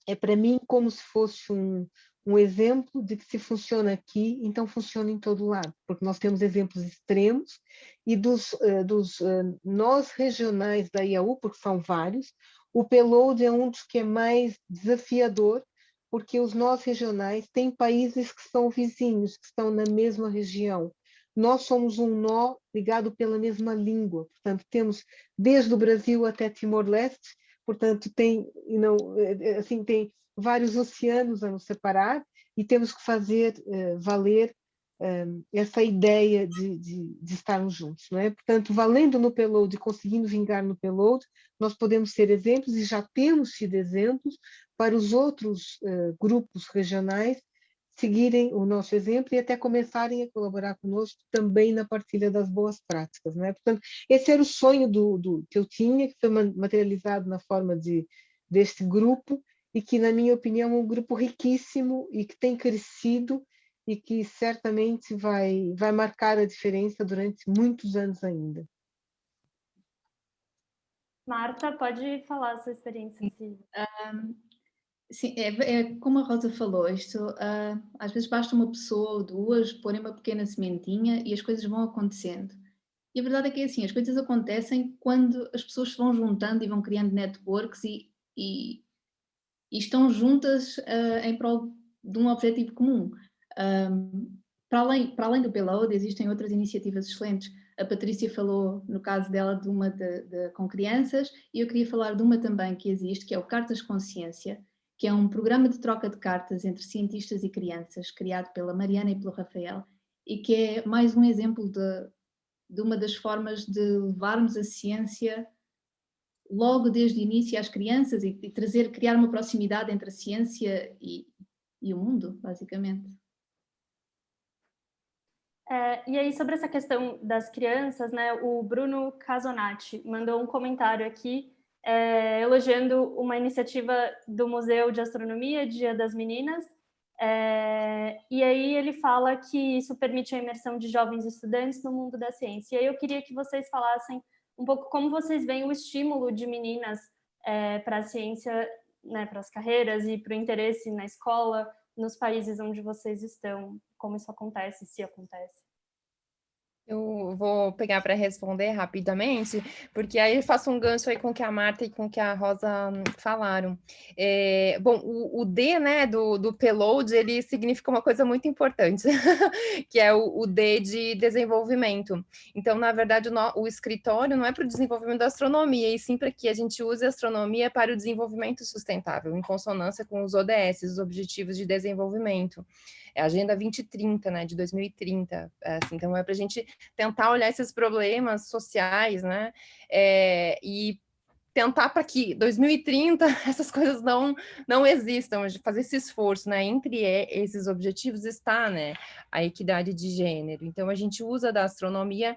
é para mim como se fosse um, um exemplo de que se funciona aqui, então funciona em todo lado, porque nós temos exemplos extremos e dos, uh, dos uh, nós regionais da IAU, porque são vários, o Peload é um dos que é mais desafiador, porque os nós regionais têm países que são vizinhos, que estão na mesma região. Nós somos um nó ligado pela mesma língua, portanto temos desde o Brasil até Timor-Leste, portanto, tem, não, assim, tem vários oceanos a nos separar e temos que fazer uh, valer um, essa ideia de, de, de, estarmos juntos. Não é? Portanto, valendo no payload e conseguindo vingar no payload, nós podemos ser exemplos e já temos sido exemplos para os outros uh, grupos regionais seguirem o nosso exemplo e até começarem a colaborar conosco também na partilha das boas práticas. Né? Portanto, esse era o sonho do, do, que eu tinha, que foi materializado na forma de, deste grupo, e que, na minha opinião, é um grupo riquíssimo e que tem crescido e que certamente vai, vai marcar a diferença durante muitos anos ainda. Marta, pode falar a sua experiência. Um, Sim, é, é, como a Rosa falou, isto uh, às vezes basta uma pessoa ou duas porem uma pequena sementinha e as coisas vão acontecendo. E a verdade é que é assim, as coisas acontecem quando as pessoas se vão juntando e vão criando networks e, e, e estão juntas uh, em prol de um objetivo comum. Um, para, além, para além do Payload, existem outras iniciativas excelentes. A Patrícia falou, no caso dela, de uma de, de, com crianças, e eu queria falar de uma também que existe, que é o Cartas Consciência, que é um programa de troca de cartas entre cientistas e crianças, criado pela Mariana e pelo Rafael, e que é mais um exemplo de, de uma das formas de levarmos a ciência logo desde o início às crianças e, e trazer, criar uma proximidade entre a ciência e, e o mundo, basicamente. É, e aí, sobre essa questão das crianças, né, o Bruno Casonati mandou um comentário aqui é, elogiando uma iniciativa do Museu de Astronomia, Dia das Meninas, é, e aí ele fala que isso permite a imersão de jovens estudantes no mundo da ciência. E aí eu queria que vocês falassem um pouco como vocês veem o estímulo de meninas é, para a ciência, né, para as carreiras e para o interesse na escola, nos países onde vocês estão, como isso acontece, se acontece. Eu vou pegar para responder rapidamente, porque aí eu faço um gancho aí com o que a Marta e com o que a Rosa hum, falaram. É, bom, o, o, D, né, do, do payload, ele significa uma coisa muito importante, [laughs] que é o, o, D de desenvolvimento. Então, na verdade, o, o escritório não é para o desenvolvimento da astronomia, e sim para que a gente use a astronomia para o desenvolvimento sustentável, em consonância com os ODS, os Objetivos de Desenvolvimento é a Agenda 2030, né, de 2030. É, assim, então, é para a gente tentar olhar esses problemas sociais, né, é, e tentar para que 2030 [laughs] essas coisas não não existam, fazer esse esforço, né? Entre esses objetivos está, né, a equidade de gênero. Então a gente usa da astronomia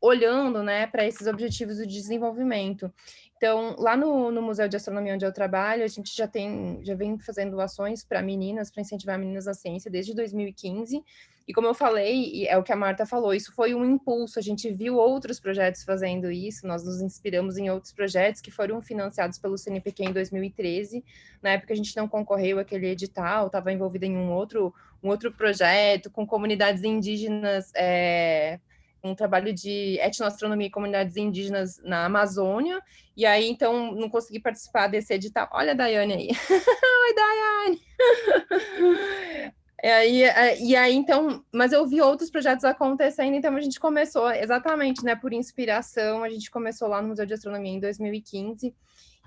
olhando, né, para esses objetivos do desenvolvimento. Então, lá no, no, Museu de Astronomia onde eu trabalho, a gente já tem, já vem fazendo ações para meninas, para incentivar meninas na ciência desde 2015. E como eu falei, é o que a Marta falou, isso foi um impulso. A gente viu outros projetos fazendo isso, nós nos inspiramos em outros projetos que foram financiados pelo CNPq em 2013. Na época a gente não concorreu àquele edital, estava envolvida em um outro, um outro projeto com comunidades indígenas. É, um trabalho de etnoastronomia e comunidades indígenas na Amazônia, e aí, então, não consegui participar desse edital. Olha a Daiane aí. [laughs] Oi, Daiane! [laughs] E aí, é, e aí, então, mas eu vi outros projetos acontecendo, então a gente começou, exatamente, né, por inspiração, a gente começou lá no Museu de Astronomia em 2015,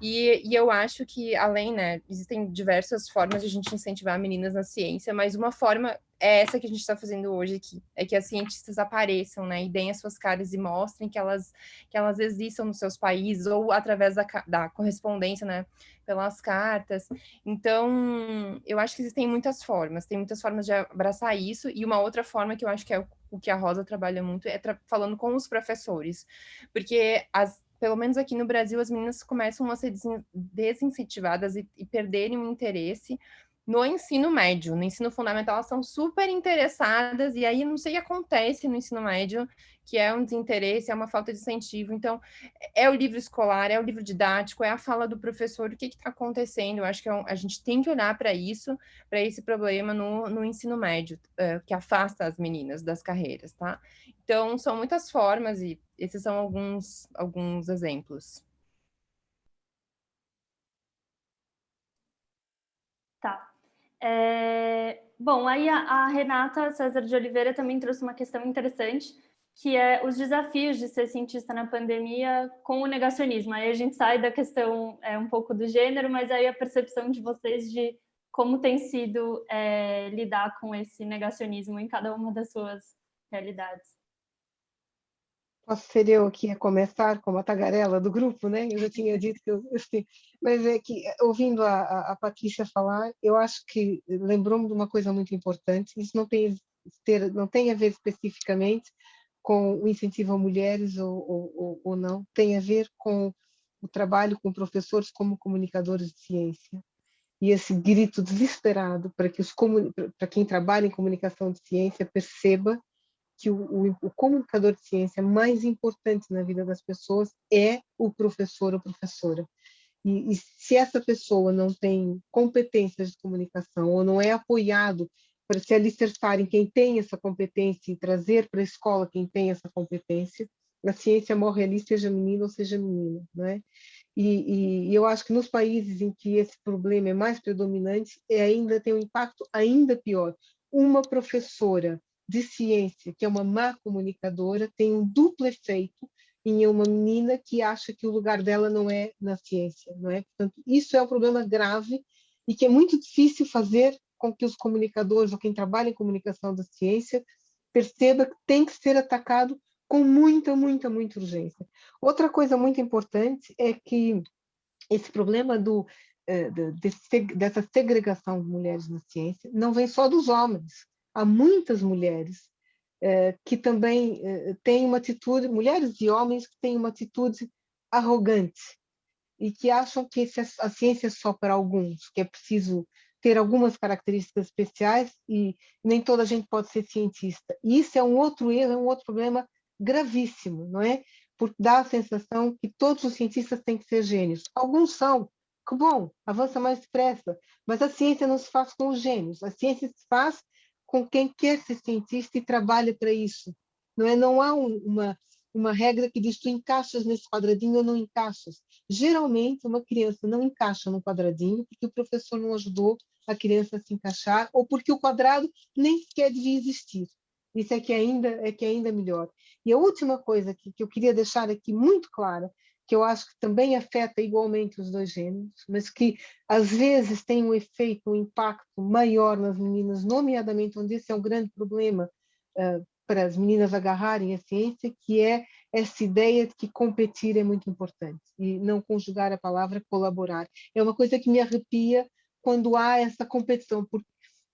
e, e, eu acho que, além, né, existem diversas formas de a gente incentivar meninas na ciência, mas uma forma é essa que a gente está fazendo hoje aqui, é que as cientistas apareçam, né, e deem as suas caras e mostrem que elas, que elas existam nos seus países, ou através da, da correspondência, né, pelas cartas. Então, eu acho que existem muitas formas, tem muitas formas de abraçar isso, e uma outra forma que eu acho que é o, o que a Rosa trabalha muito é tra falando com os professores, porque as pelo menos aqui no Brasil, as meninas começam a ser desincentivadas e, e perderem o interesse no ensino médio. No ensino fundamental, elas são super interessadas, e aí não sei o que acontece no ensino médio, que é um desinteresse, é uma falta de incentivo. Então, é o livro escolar, é o livro didático, é a fala do professor, o que está acontecendo. Eu acho que é um, a gente tem que olhar para isso, para esse problema no, no ensino médio, uh, que afasta as meninas das carreiras, tá? Então, são muitas formas, e esses são alguns, alguns exemplos. Tá. É, bom, aí a, a, Renata César de Oliveira também trouxe uma questão interessante, que é os desafios de ser cientista na pandemia com o negacionismo. Aí a gente sai da questão é, um pouco do gênero, mas aí a percepção de vocês de como tem sido é, lidar com esse negacionismo em cada uma das suas realidades. Posso ser eu aqui a começar como a tagarela do grupo, né? Eu já tinha dito que eu, assim, mas é que ouvindo a, a, Patrícia falar, eu acho que lembrou-me de uma coisa muito importante. Isso não tem ter, não tem a ver especificamente com o incentivo a mulheres ou, ou, ou não, tem a ver com o trabalho com professores como comunicadores de ciência e esse grito desesperado para que os para quem trabalha em comunicação de ciência perceba que o, o, comunicador de ciência mais importante na vida das pessoas é o professor ou professora. E, e se essa pessoa não tem competências de comunicação ou não é apoiado para se alicerçar em quem tem essa competência e trazer para a escola quem tem essa competência, a ciência morre ali, seja menino ou seja menina, não é? E, e, eu acho que nos países em que esse problema é mais predominante, é ainda tem um impacto ainda pior. Uma professora de ciência, que é uma má comunicadora, tem um duplo efeito em uma menina que acha que o lugar dela não é na ciência, não é? Portanto, isso é um problema grave e que é muito difícil fazer com que os comunicadores ou quem trabalha em comunicação da ciência perceba que tem que ser atacado com muita, muita, muita urgência. Outra coisa muito importante é que esse problema do, eh, dessa segregação de mulheres na ciência não vem só dos homens. Há muitas mulheres eh, que também eh, têm uma atitude, mulheres e homens que têm uma atitude arrogante e que acham que a ciência é só para alguns, que é preciso ter algumas características especiais e nem toda a gente pode ser cientista. E isso é um outro erro, é um outro problema gravíssimo, não é? Porque dá a sensação que todos os cientistas têm que ser gênios. Alguns são, que bom, avança mais depressa, mas a ciência não se faz com os gênios, a ciência se faz com quem quer ser cientista e trabalha para isso. Não é? Não há um, uma uma regra que diz tu encaixas nesse quadradinho ou não encaixas. Geralmente, uma criança não encaixa no quadradinho porque o professor não ajudou a criança a se encaixar ou porque o quadrado nem sequer devia existir. Isso é que ainda é que é ainda melhor. E a última coisa que, que eu queria deixar aqui muito clara, que eu acho que também afeta igualmente os dois gêneros, mas que às vezes tem um efeito, um impacto maior nas meninas, nomeadamente onde esse é um grande problema uh, para as meninas agarrarem a ciência, que é essa ideia de que competir é muito importante e não conjugar a palavra colaborar. É uma coisa que me arrepia quando há essa competição, porque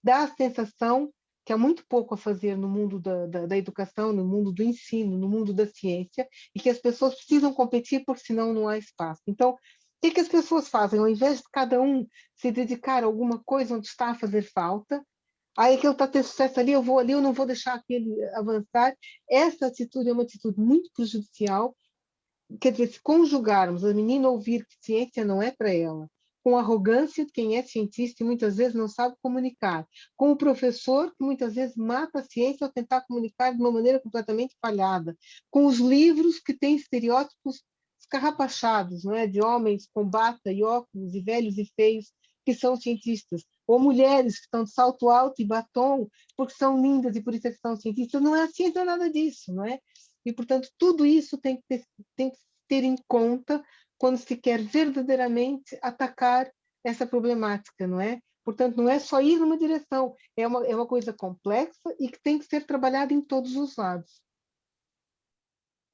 dá a sensação que há muito pouco a fazer no mundo da, da, da, educação, no mundo do ensino, no mundo da ciência, e que as pessoas precisam competir porque senão não há espaço. Então, o que, que as pessoas fazem? Ao invés de cada um se dedicar a alguma coisa onde está a fazer falta, aí aquele está a ter sucesso ali, eu vou ali, eu não vou deixar aquele avançar. Essa atitude é uma atitude muito prejudicial. Quer dizer, se conjugarmos a menina ouvir que ciência não é para ela, com arrogância quem é cientista e muitas vezes não sabe comunicar, com o professor que muitas vezes mata a ciência ao tentar comunicar de uma maneira completamente falhada, com os livros que têm estereótipos escarrapachados, não é? de homens com bata e óculos e velhos e feios que são cientistas, ou mulheres que estão de salto alto e batom porque são lindas e por isso é que são cientistas. Não é a ciência nada disso, não é? E, portanto, tudo isso tem que ter, tem que ter em conta quando se quer verdadeiramente atacar essa problemática, não é? Portanto, não é só ir numa direção, é uma, é uma coisa complexa e que tem que ser trabalhada em todos os lados.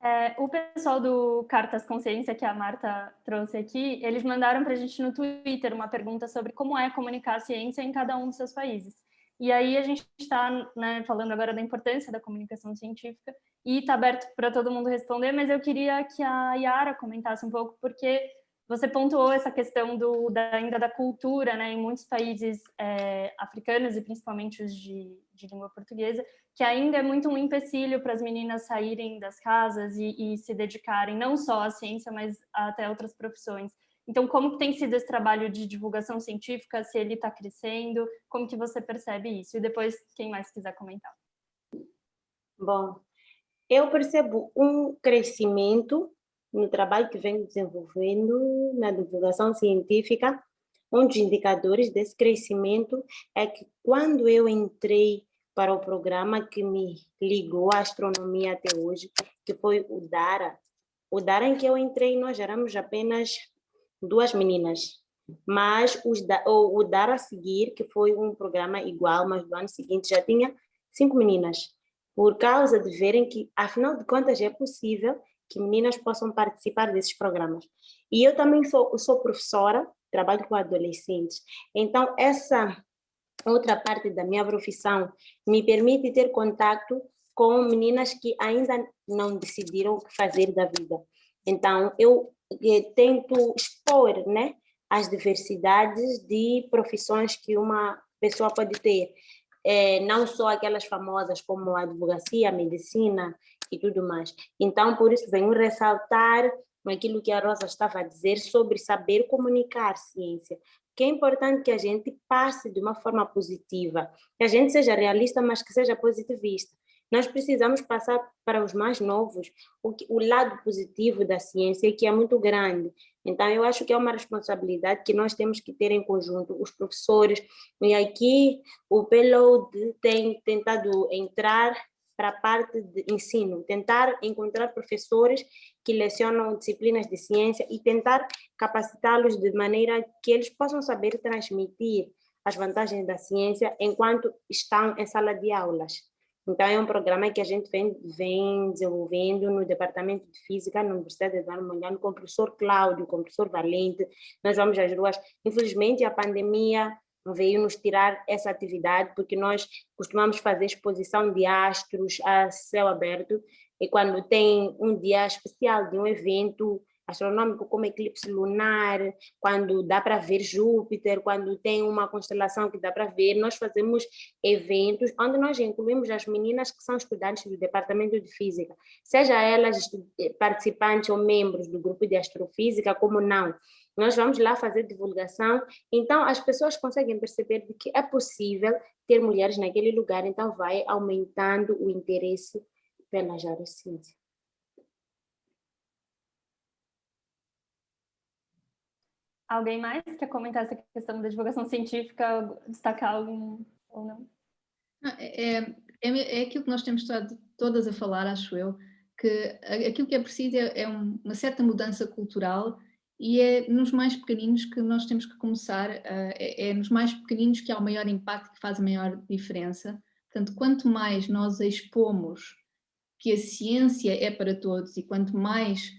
É, o pessoal do Cartas Consciência, que a Marta trouxe aqui, eles mandaram para a gente no Twitter uma pergunta sobre como é comunicar a ciência em cada um dos seus países. E aí a gente está né, falando agora da importância da comunicação científica e está aberto para todo mundo responder, mas eu queria que a Yara comentasse um pouco, porque você pontuou essa questão do, da, ainda da cultura, né, em muitos países é, africanos e principalmente os de, de, língua portuguesa, que ainda é muito um empecilho para as meninas saírem das casas e, e, se dedicarem não só à ciência, mas até outras profissões. Então, como tem sido esse trabalho de divulgação científica, se ele está crescendo, como que você percebe isso? E depois, quem mais quiser comentar. Bom, eu percebo um crescimento no trabalho que venho desenvolvendo na divulgação científica, um dos indicadores desse crescimento é que quando eu entrei para o programa que me ligou à astronomia até hoje, que foi o DARA. O DARA em que eu entrei, nós éramos apenas duas meninas, mas os, o, o DARA a seguir, que foi um programa igual, mas do ano seguinte já tinha cinco meninas, por causa de verem que, afinal de contas, é possível que meninas possam participar desses programas. E eu também sou, sou professora, trabalho com adolescentes, então essa outra parte da minha profissão me permite ter contato com meninas que ainda não decidiram o que fazer da vida. Então, eu tento expor né, as diversidades de profissões que uma pessoa pode ter. É, não só aquelas famosas como a advocacia, a medicina e tudo mais. Então, por isso, venho ressaltar aquilo que a Rosa estava a dizer sobre saber comunicar ciência, que é importante que a gente passe de uma forma positiva, que a gente seja realista, mas que seja positivista. Nós precisamos passar para os mais novos o, que, o lado positivo da ciência, que é muito grande. Então, eu acho que é uma responsabilidade que nós temos que ter em conjunto, os professores. E aqui o PELOD tem tentado entrar para a parte de ensino, tentar encontrar professores que lecionam disciplinas de ciência e tentar capacitá-los de maneira que eles possam saber transmitir as vantagens da ciência enquanto estão em sala de aulas. Então, é um programa que a gente vem, vem desenvolvendo no Departamento de Física na Universidade de Mondlane com o professor Cláudio, com o professor Valente. Nós vamos às ruas. Infelizmente, a pandemia veio nos tirar essa atividade, porque nós costumamos fazer exposição de astros a céu aberto, e quando tem um dia especial de um evento astronômico como eclipse lunar, quando dá para ver Júpiter, quando tem uma constelação que dá para ver, nós fazemos eventos onde nós incluímos as meninas que são estudantes do departamento de física, seja elas participantes ou membros do grupo de astrofísica, como não. Nós vamos lá fazer divulgação, então as pessoas conseguem perceber de que é possível ter mulheres naquele lugar, então vai aumentando o interesse pelas áreas de ciência. Alguém mais quer comentar essa questão da divulgação científica, destacar algum ou não? É, é, é aquilo que nós temos estado todas a falar, acho eu, que aquilo que é preciso é, é uma certa mudança cultural e é nos mais pequeninos que nós temos que começar, é, é nos mais pequeninos que há o maior impacto, que faz a maior diferença. Portanto, quanto mais nós expomos que a ciência é para todos e quanto mais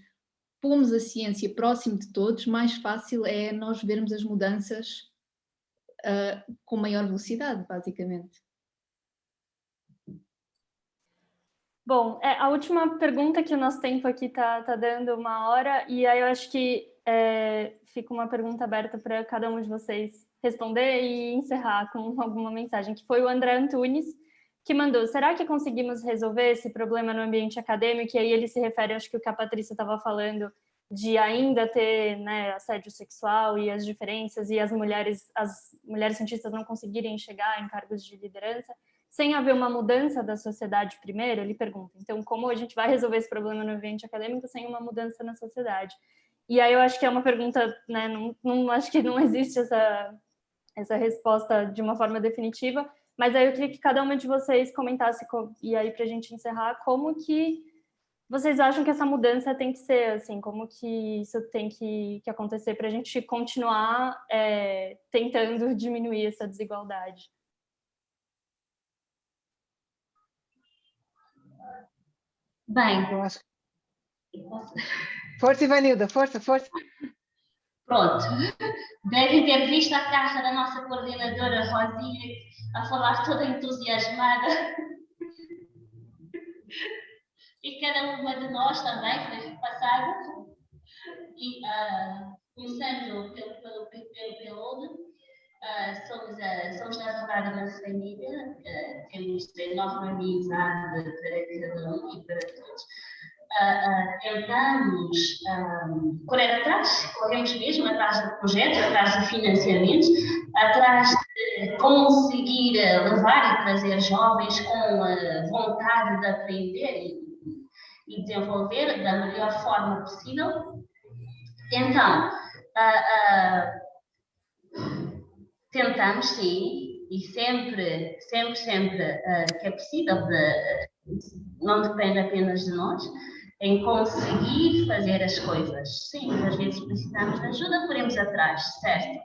pomos a ciência próximo de todos, mais fácil é nós vermos as mudanças uh, com maior velocidade, basicamente. Bom, é, a última pergunta que o nosso tempo aqui está tá dando uma hora, e aí eu acho que é, fica uma pergunta aberta para cada um de vocês responder e encerrar com [laughs] alguma mensagem, que foi o André Antunes, que mandou, será que conseguimos resolver esse problema no ambiente acadêmico? E aí ele se refere, acho que o que a Patrícia estava falando, de ainda ter né, assédio sexual e as diferenças e as mulheres, as mulheres cientistas não conseguirem chegar em cargos de liderança, sem haver uma mudança da sociedade primeiro, ele pergunta, então como a gente vai resolver esse problema no ambiente acadêmico sem uma mudança na sociedade? E aí eu acho que é uma pergunta, né, não, não acho que não existe essa, essa resposta de uma forma definitiva, mas aí eu queria que cada uma de vocês comentasse, e aí para a gente encerrar, como que vocês acham que essa mudança tem que ser, assim, como que isso tem que, que acontecer para a gente continuar é, tentando [laughs] diminuir essa desigualdade? Bem, eu acho. Força, Ivanilda, força, força. Pronto. Devem ter visto a caixa da nossa coordenadora Rosinha a falar toda entusiasmada. E cada uma de nós também foi passada. E, uh, começando pelo, pelo, pelo, pelo uh, somos, uh, somos na advogada da família, uh, temos enorme amizade para cada um e para todos uh, tentamos uh, correr atrás, corremos mesmo atrás de projetos, atrás de financiamentos, atrás de conseguir levar e trazer jovens com a vontade de aprender e, desenvolver da melhor forma possível. Então, uh, tentamos sim, e sempre, sempre, sempre uh, que é possível, de, não depende apenas de nós, em conseguir fazer as coisas. Sim, às vezes precisamos de ajuda, poremos atrás, certo?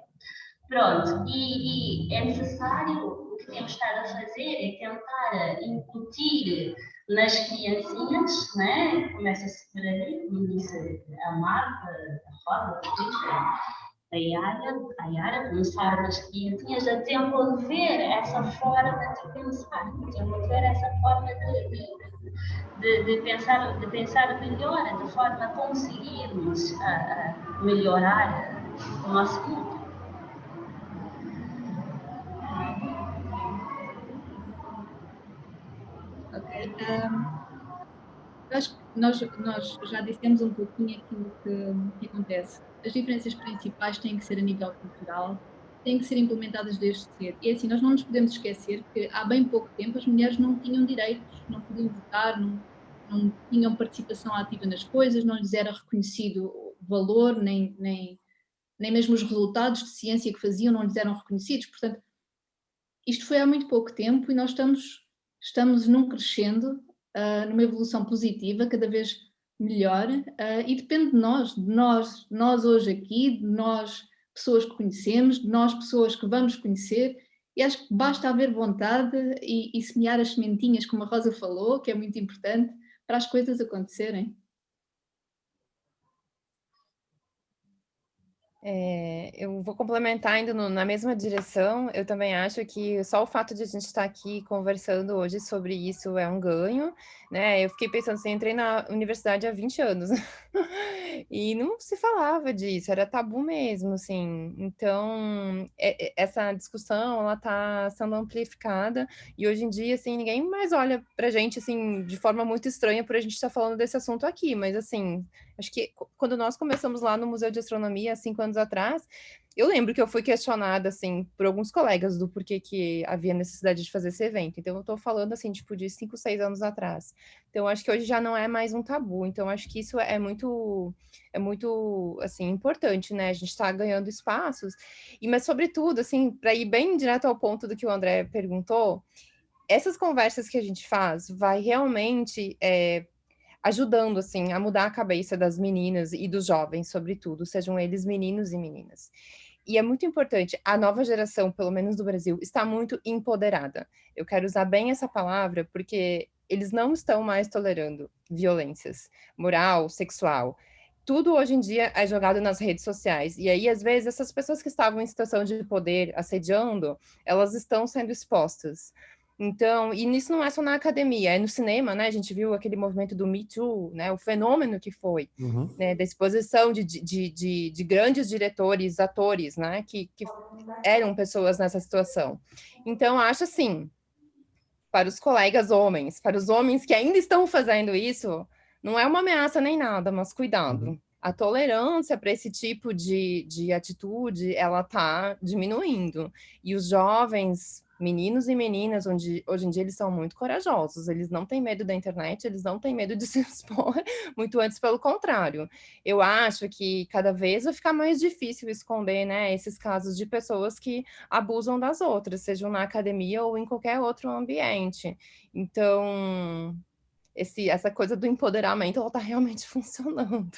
Pronto, e, e, é necessário, o que temos estado a fazer é tentar incutir nas criancinhas, né? começa-se por ali, como disse a Marta, a Roda, a Yara, a Yara, começar nas criancinhas a desenvolver essa forma de pensar, desenvolver essa forma de, de de, de, pensar, de pensar melhor, de forma a conseguirmos a, a melhorar o nosso mundo. Ok. Um, acho que nós, nós já dissemos um pouquinho aquilo que, que acontece. As diferenças principais têm que ser a nível cultural, têm que ser implementadas desde cedo. E assim, nós não nos podemos esquecer que há bem pouco tempo as mulheres não tinham direitos, não podiam votar, não, não tinham participação ativa nas coisas, não lhes era reconhecido valor, nem, nem, nem mesmo os resultados de ciência que faziam não lhes eram reconhecidos. Portanto, isto foi há muito pouco tempo e nós estamos, estamos num crescendo, uh, numa evolução positiva, cada vez melhor, uh, e depende de nós, de nós, nós hoje aqui, de nós pessoas que conhecemos, de nós pessoas que vamos conhecer, e acho que basta haver vontade e, e semear as sementinhas, como a Rosa falou, que é muito importante, para as coisas acontecerem. É, eu vou complementar indo no, na mesma direção. Eu também acho que só o fato de a gente estar aqui conversando hoje sobre isso é um ganho, né? Eu fiquei pensando assim, entrei na universidade há 20 anos [laughs] e não se falava disso, era tabu mesmo, assim. Então, é, é, essa discussão, ela está sendo amplificada e hoje em dia, assim, ninguém mais olha para a gente, assim, de forma muito estranha por a gente estar tá falando desse assunto aqui, mas, assim, acho que quando nós começamos lá no Museu de Astronomia, cinco anos atrás, eu lembro que eu fui questionada, assim, por alguns colegas do porquê que havia necessidade de fazer esse evento. Então, eu estou falando, assim, tipo, de cinco, seis anos atrás. Então, acho que hoje já não é mais um tabu. Então, acho que isso é muito, é muito, assim, importante, né? A gente está ganhando espaços. E, mas, sobretudo, assim, para ir bem direto ao ponto do que o André perguntou, essas conversas que a gente faz vai realmente é, ajudando, assim, a mudar a cabeça das meninas e dos jovens, sobretudo, sejam eles meninos e meninas. E é muito importante, a nova geração, pelo menos do Brasil, está muito empoderada. Eu quero usar bem essa palavra, porque eles não estão mais tolerando violências, moral, sexual. Tudo hoje em dia é jogado nas redes sociais. E aí, às vezes, essas pessoas que estavam em situação de poder, assediando, elas estão sendo expostas. Então, e nisso não é só na academia, é no cinema, né? A gente viu aquele movimento do Me Too, né? O fenômeno que foi, uhum. né? Da exposição de, de, de, de, grandes diretores, atores, né? Que, que eram pessoas nessa situação. Então, acho assim, para os colegas homens, para os homens que ainda estão fazendo isso, não é uma ameaça nem nada, mas cuidado. Uhum. A tolerância para esse tipo de, de atitude, ela está diminuindo. E os jovens meninos e meninas, onde hoje em dia eles são muito corajosos, eles não têm medo da internet, eles não têm medo de [laughs] se expor, muito antes pelo contrário. Eu acho que cada vez vai ficar mais difícil esconder, né, esses casos de pessoas que abusam das outras, sejam na academia ou em qualquer outro ambiente. Então, esse, essa coisa do empoderamento, está realmente [laughs] funcionando.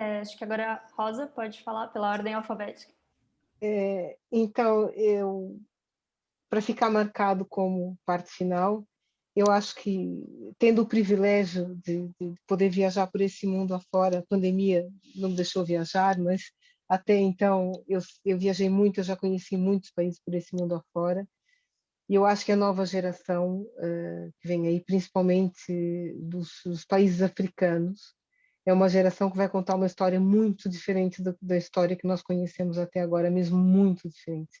É, acho que agora a Rosa pode falar pela ordem alfabética. É, então, eu, para ficar marcado como parte final, eu acho que, tendo o privilégio de, de, poder viajar por esse mundo afora, a pandemia não me deixou viajar, mas até então eu, eu viajei muito, eu já conheci muitos países por esse mundo afora, e eu acho que a nova geração uh, que vem aí, principalmente dos, dos países africanos, é uma geração que vai contar uma história muito diferente da, da história que nós conhecemos até agora, mesmo muito diferente.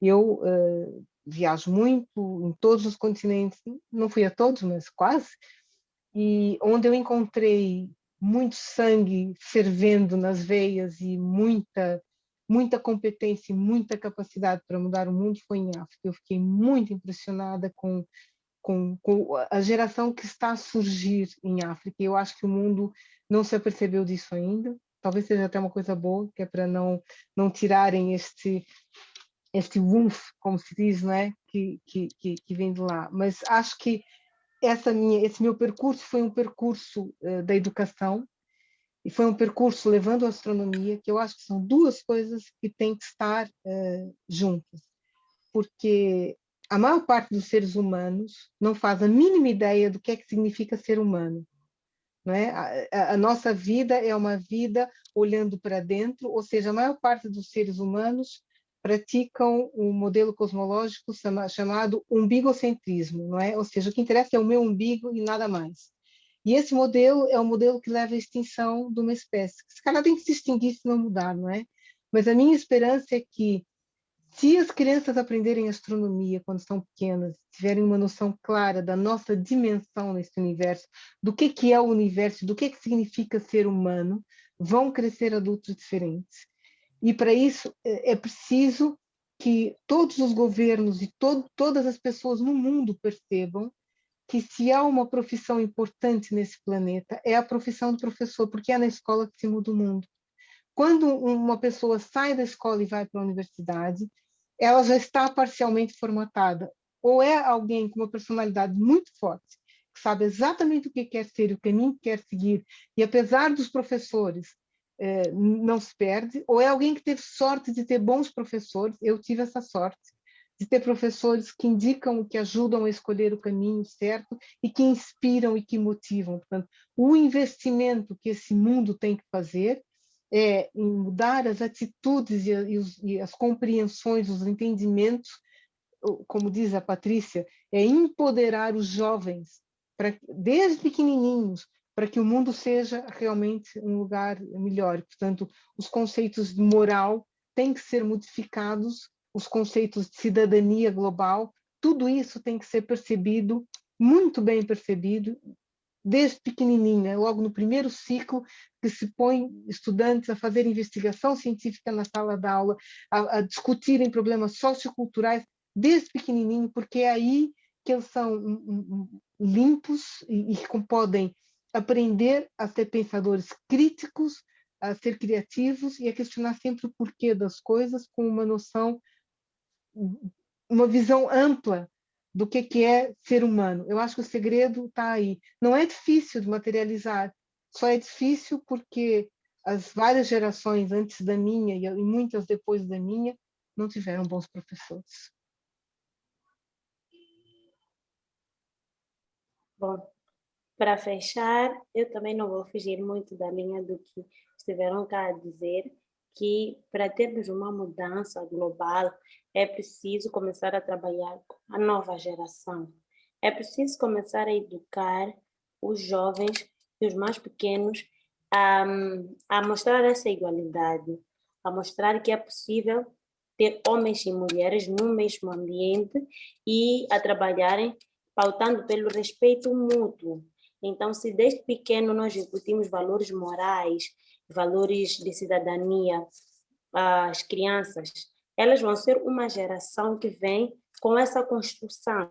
Eu uh, viajo muito em todos os continentes, não fui a todos, mas quase, e onde eu encontrei muito sangue fervendo nas veias e muita muita competência e muita capacidade para mudar o mundo foi em África. Eu fiquei muito impressionada com, com, com a geração que está a surgir em África. Eu acho que o mundo não se apercebeu disso ainda. talvez seja até uma coisa boa, que é para não, não tirarem este, este woof, como se diz, não é? que, que, que, que vem de lá. Mas acho que essa minha, esse meu percurso foi um percurso uh, da educação, e foi um percurso levando a astronomia, que eu acho que são duas coisas que têm que estar uh, juntas, porque a maior parte dos seres humanos não faz a mínima ideia do que é que significa ser humano. Não é? a, a nossa vida é uma vida olhando para dentro, ou seja, a maior parte dos seres humanos praticam um modelo cosmológico chamado umbigocentrismo, não é? Ou seja, o que interessa é o meu umbigo e nada mais. E esse modelo é o modelo que leva à extinção de uma espécie. Esse cara tem que se extinguir se não mudar, não é? Mas a minha esperança é que, se as crianças aprenderem astronomia quando estão pequenas, tiverem uma noção clara da nossa dimensão nesse universo, do que, que é o universo, do que, que significa ser humano, vão crescer adultos diferentes. E para isso é, é preciso que todos os governos e to todas as pessoas no mundo percebam que se há uma profissão importante nesse planeta, é a profissão do professor, porque é na escola que se muda o mundo. Quando uma pessoa sai da escola e vai para a universidade, ela já está parcialmente formatada. Ou é alguém com uma personalidade muito forte, que sabe exatamente o que quer ser, o caminho que quer seguir, e apesar dos professores eh, não se perde, ou é alguém que teve sorte de ter bons professores, eu tive essa sorte, de ter professores que indicam, que ajudam a escolher o caminho certo e que inspiram e que motivam. Portanto, o investimento que esse mundo tem que fazer é em mudar as atitudes e, e, os, e as compreensões, os entendimentos, como diz a Patrícia, é empoderar os jovens, para, desde pequenininhos, para que o mundo seja realmente um lugar melhor. Portanto, os conceitos de moral têm que ser modificados, os conceitos de cidadania global, tudo isso tem que ser percebido, muito bem percebido, desde pequenininho, né? logo no primeiro ciclo, que se põe estudantes a fazer investigação científica na sala de aula, a, a discutirem problemas socioculturais, desde pequenininho, porque é aí que eles são limpos e, e podem aprender a ser pensadores críticos, a ser criativos e a questionar sempre o porquê das coisas com uma noção, uma visão ampla do que, que é ser humano. Eu acho que o segredo está aí. Não é difícil de materializar, só é difícil porque as várias gerações antes da minha e muitas depois da minha não tiveram bons professores. Bom, para fechar, eu também não vou fugir muito da linha do que estiveram cá a dizer, que para termos uma mudança global é preciso começar a trabalhar com a nova geração. É preciso começar a educar os jovens e os mais pequenos a, a mostrar essa igualdade, a mostrar que é possível ter homens e mulheres no mesmo ambiente e a trabalharem pautando pelo respeito mútuo, então, se desde pequeno nós incutimos valores morais, valores de cidadania às crianças, elas vão ser uma geração que vem com essa construção.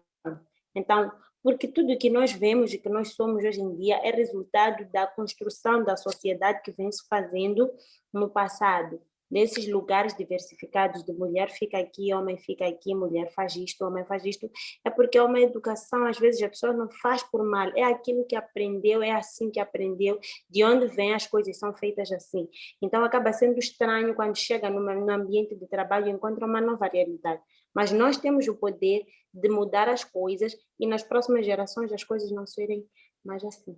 Então, porque tudo que nós vemos e que nós somos hoje em dia é resultado da construção da sociedade que vem se fazendo no passado nesses lugares diversificados de mulher fica aqui, homem fica aqui, mulher faz isto, homem faz isto, é porque é uma educação, às vezes a pessoa não faz por mal, é aquilo que aprendeu, é assim que aprendeu, de onde vem as coisas são feitas assim. Então acaba sendo estranho quando chega numa, no ambiente de trabalho e encontra uma nova realidade. Mas nós temos o poder de mudar as coisas e nas próximas gerações as coisas não serem mais assim.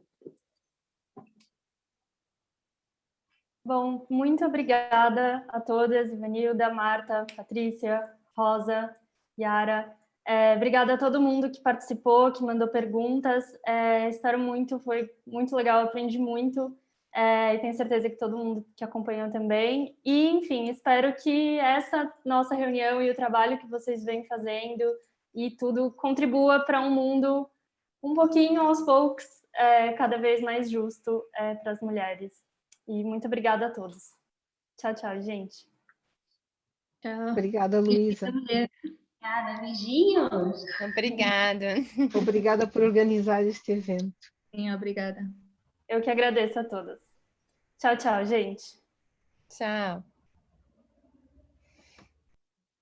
Bom, muito obrigada a todas, Ivanilda, Marta, Patrícia, Rosa, Yara. É, obrigada a todo mundo que participou, que mandou perguntas. É, espero muito, foi muito legal, aprendi muito. É, e tenho certeza que todo mundo que acompanhou também. E, enfim, espero que essa nossa reunião e o trabalho que vocês vêm fazendo e tudo contribua para um mundo um pouquinho aos poucos, é, cada vez mais justo é, para as mulheres. E muito obrigada a todos. Tchau, tchau, gente. Tchau. Obrigada, Luísa. Obrigada, beijinhos. Obrigada. [laughs] Obrigada por organizar este evento. Sim, obrigada. Eu que agradeço a todas. Tchau, tchau, gente. Tchau.